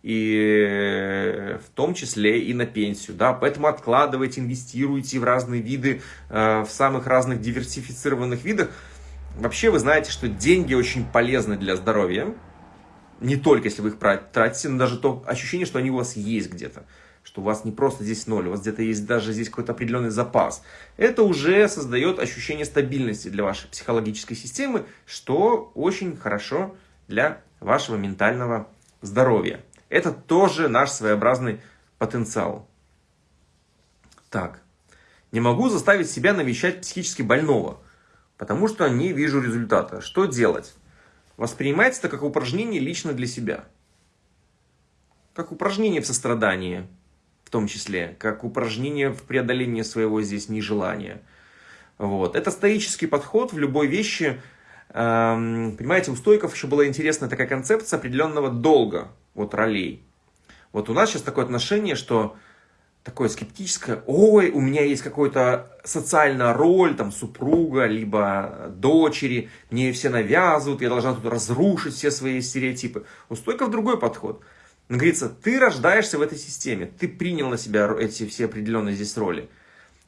и в том числе и на пенсию. Да? Поэтому откладывайте, инвестируйте в разные виды, э, в самых разных диверсифицированных видах. Вообще вы знаете, что деньги очень полезны для здоровья. Не только если вы их тратите, но даже то ощущение, что они у вас есть где-то. Что у вас не просто здесь ноль, у вас где-то есть даже здесь какой-то определенный запас. Это уже создает ощущение стабильности для вашей психологической системы, что очень хорошо для вашего ментального здоровья. Это тоже наш своеобразный потенциал. Так. Не могу заставить себя навещать психически больного, потому что не вижу результата. Что делать? Воспринимайте это как упражнение лично для себя. Как упражнение в сострадании, в том числе. Как упражнение в преодолении своего здесь нежелания. Вот. Это стоический подход в любой вещи. Эм, понимаете, у стойков еще была интересная такая концепция определенного долга вот ролей. Вот у нас сейчас такое отношение, что такое скептическое, ой, у меня есть какая-то социальная роль, там, супруга, либо дочери, мне все навязывают, я должна тут разрушить все свои стереотипы. У стойков другой подход. Он говорится, ты рождаешься в этой системе, ты принял на себя эти все определенные здесь роли.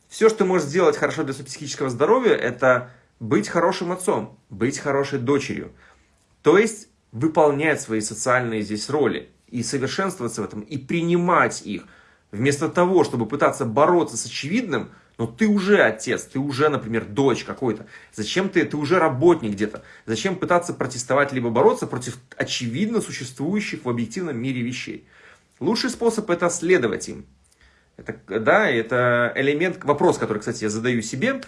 Все, что ты можешь сделать хорошо для своего психического здоровья, это быть хорошим отцом, быть хорошей дочерью. То есть выполнять свои социальные здесь роли и совершенствоваться в этом, и принимать их, вместо того, чтобы пытаться бороться с очевидным, но ты уже отец, ты уже, например, дочь какой-то. Зачем ты, ты уже работник где-то. Зачем пытаться протестовать, либо бороться против очевидно существующих в объективном мире вещей. Лучший способ это следовать им. Это, да, это элемент, вопрос, который, кстати, я задаю себе,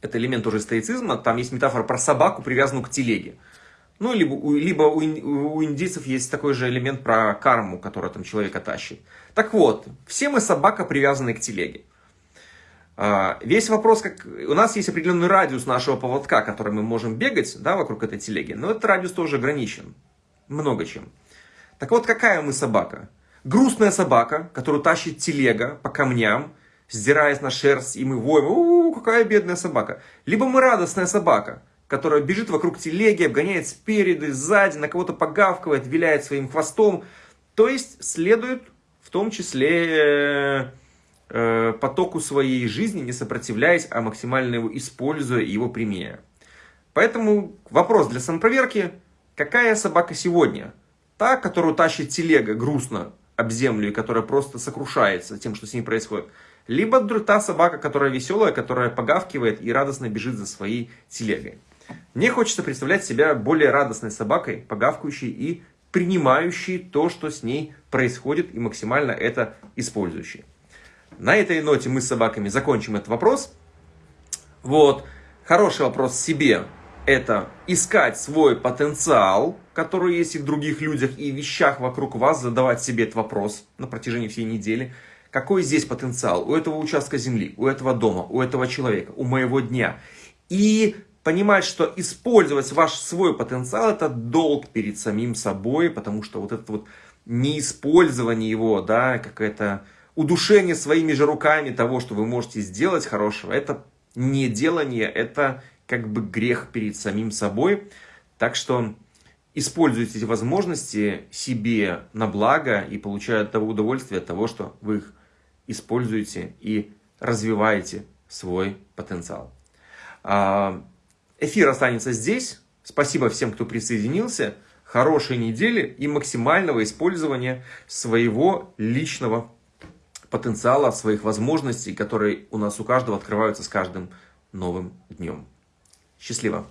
это элемент уже стоицизма, там есть метафора про собаку, привязанную к телеге. Ну, либо, либо у, у индийцев есть такой же элемент про карму, которая там человека тащит. Так вот, все мы собака, привязанные к телеге. А, весь вопрос, как у нас есть определенный радиус нашего поводка, который мы можем бегать да, вокруг этой телеги, но этот радиус тоже ограничен. Много чем. Так вот, какая мы собака? Грустная собака, которую тащит телега по камням, сдираясь на шерсть, и мы воем, у, -у какая бедная собака. Либо мы радостная собака, которая бежит вокруг телеги, обгоняет спереди, сзади, на кого-то погавкивает, виляет своим хвостом. То есть следует в том числе э, потоку своей жизни, не сопротивляясь, а максимально его используя его применяя. Поэтому вопрос для самопроверки. Какая собака сегодня? Та, которую тащит телега грустно об землю и которая просто сокрушается тем, что с ней происходит. Либо та собака, которая веселая, которая погавкивает и радостно бежит за своей телегой. Мне хочется представлять себя более радостной собакой, погавкающей и принимающей то, что с ней происходит, и максимально это использующей. На этой ноте мы с собаками закончим этот вопрос. Вот. Хороший вопрос себе – это искать свой потенциал, который есть и в других людях, и вещах вокруг вас, задавать себе этот вопрос на протяжении всей недели. Какой здесь потенциал у этого участка земли, у этого дома, у этого человека, у моего дня? И понимать, что использовать ваш свой потенциал – это долг перед самим собой, потому что вот это вот неиспользование его, да, какое-то удушение своими же руками того, что вы можете сделать хорошего, это не делание, это как бы грех перед самим собой. Так что используйте эти возможности себе на благо и получая того удовольствие от того, что вы их используете и развиваете свой потенциал. Эфир останется здесь. Спасибо всем, кто присоединился. Хорошей недели и максимального использования своего личного потенциала, своих возможностей, которые у нас у каждого открываются с каждым новым днем. Счастливо!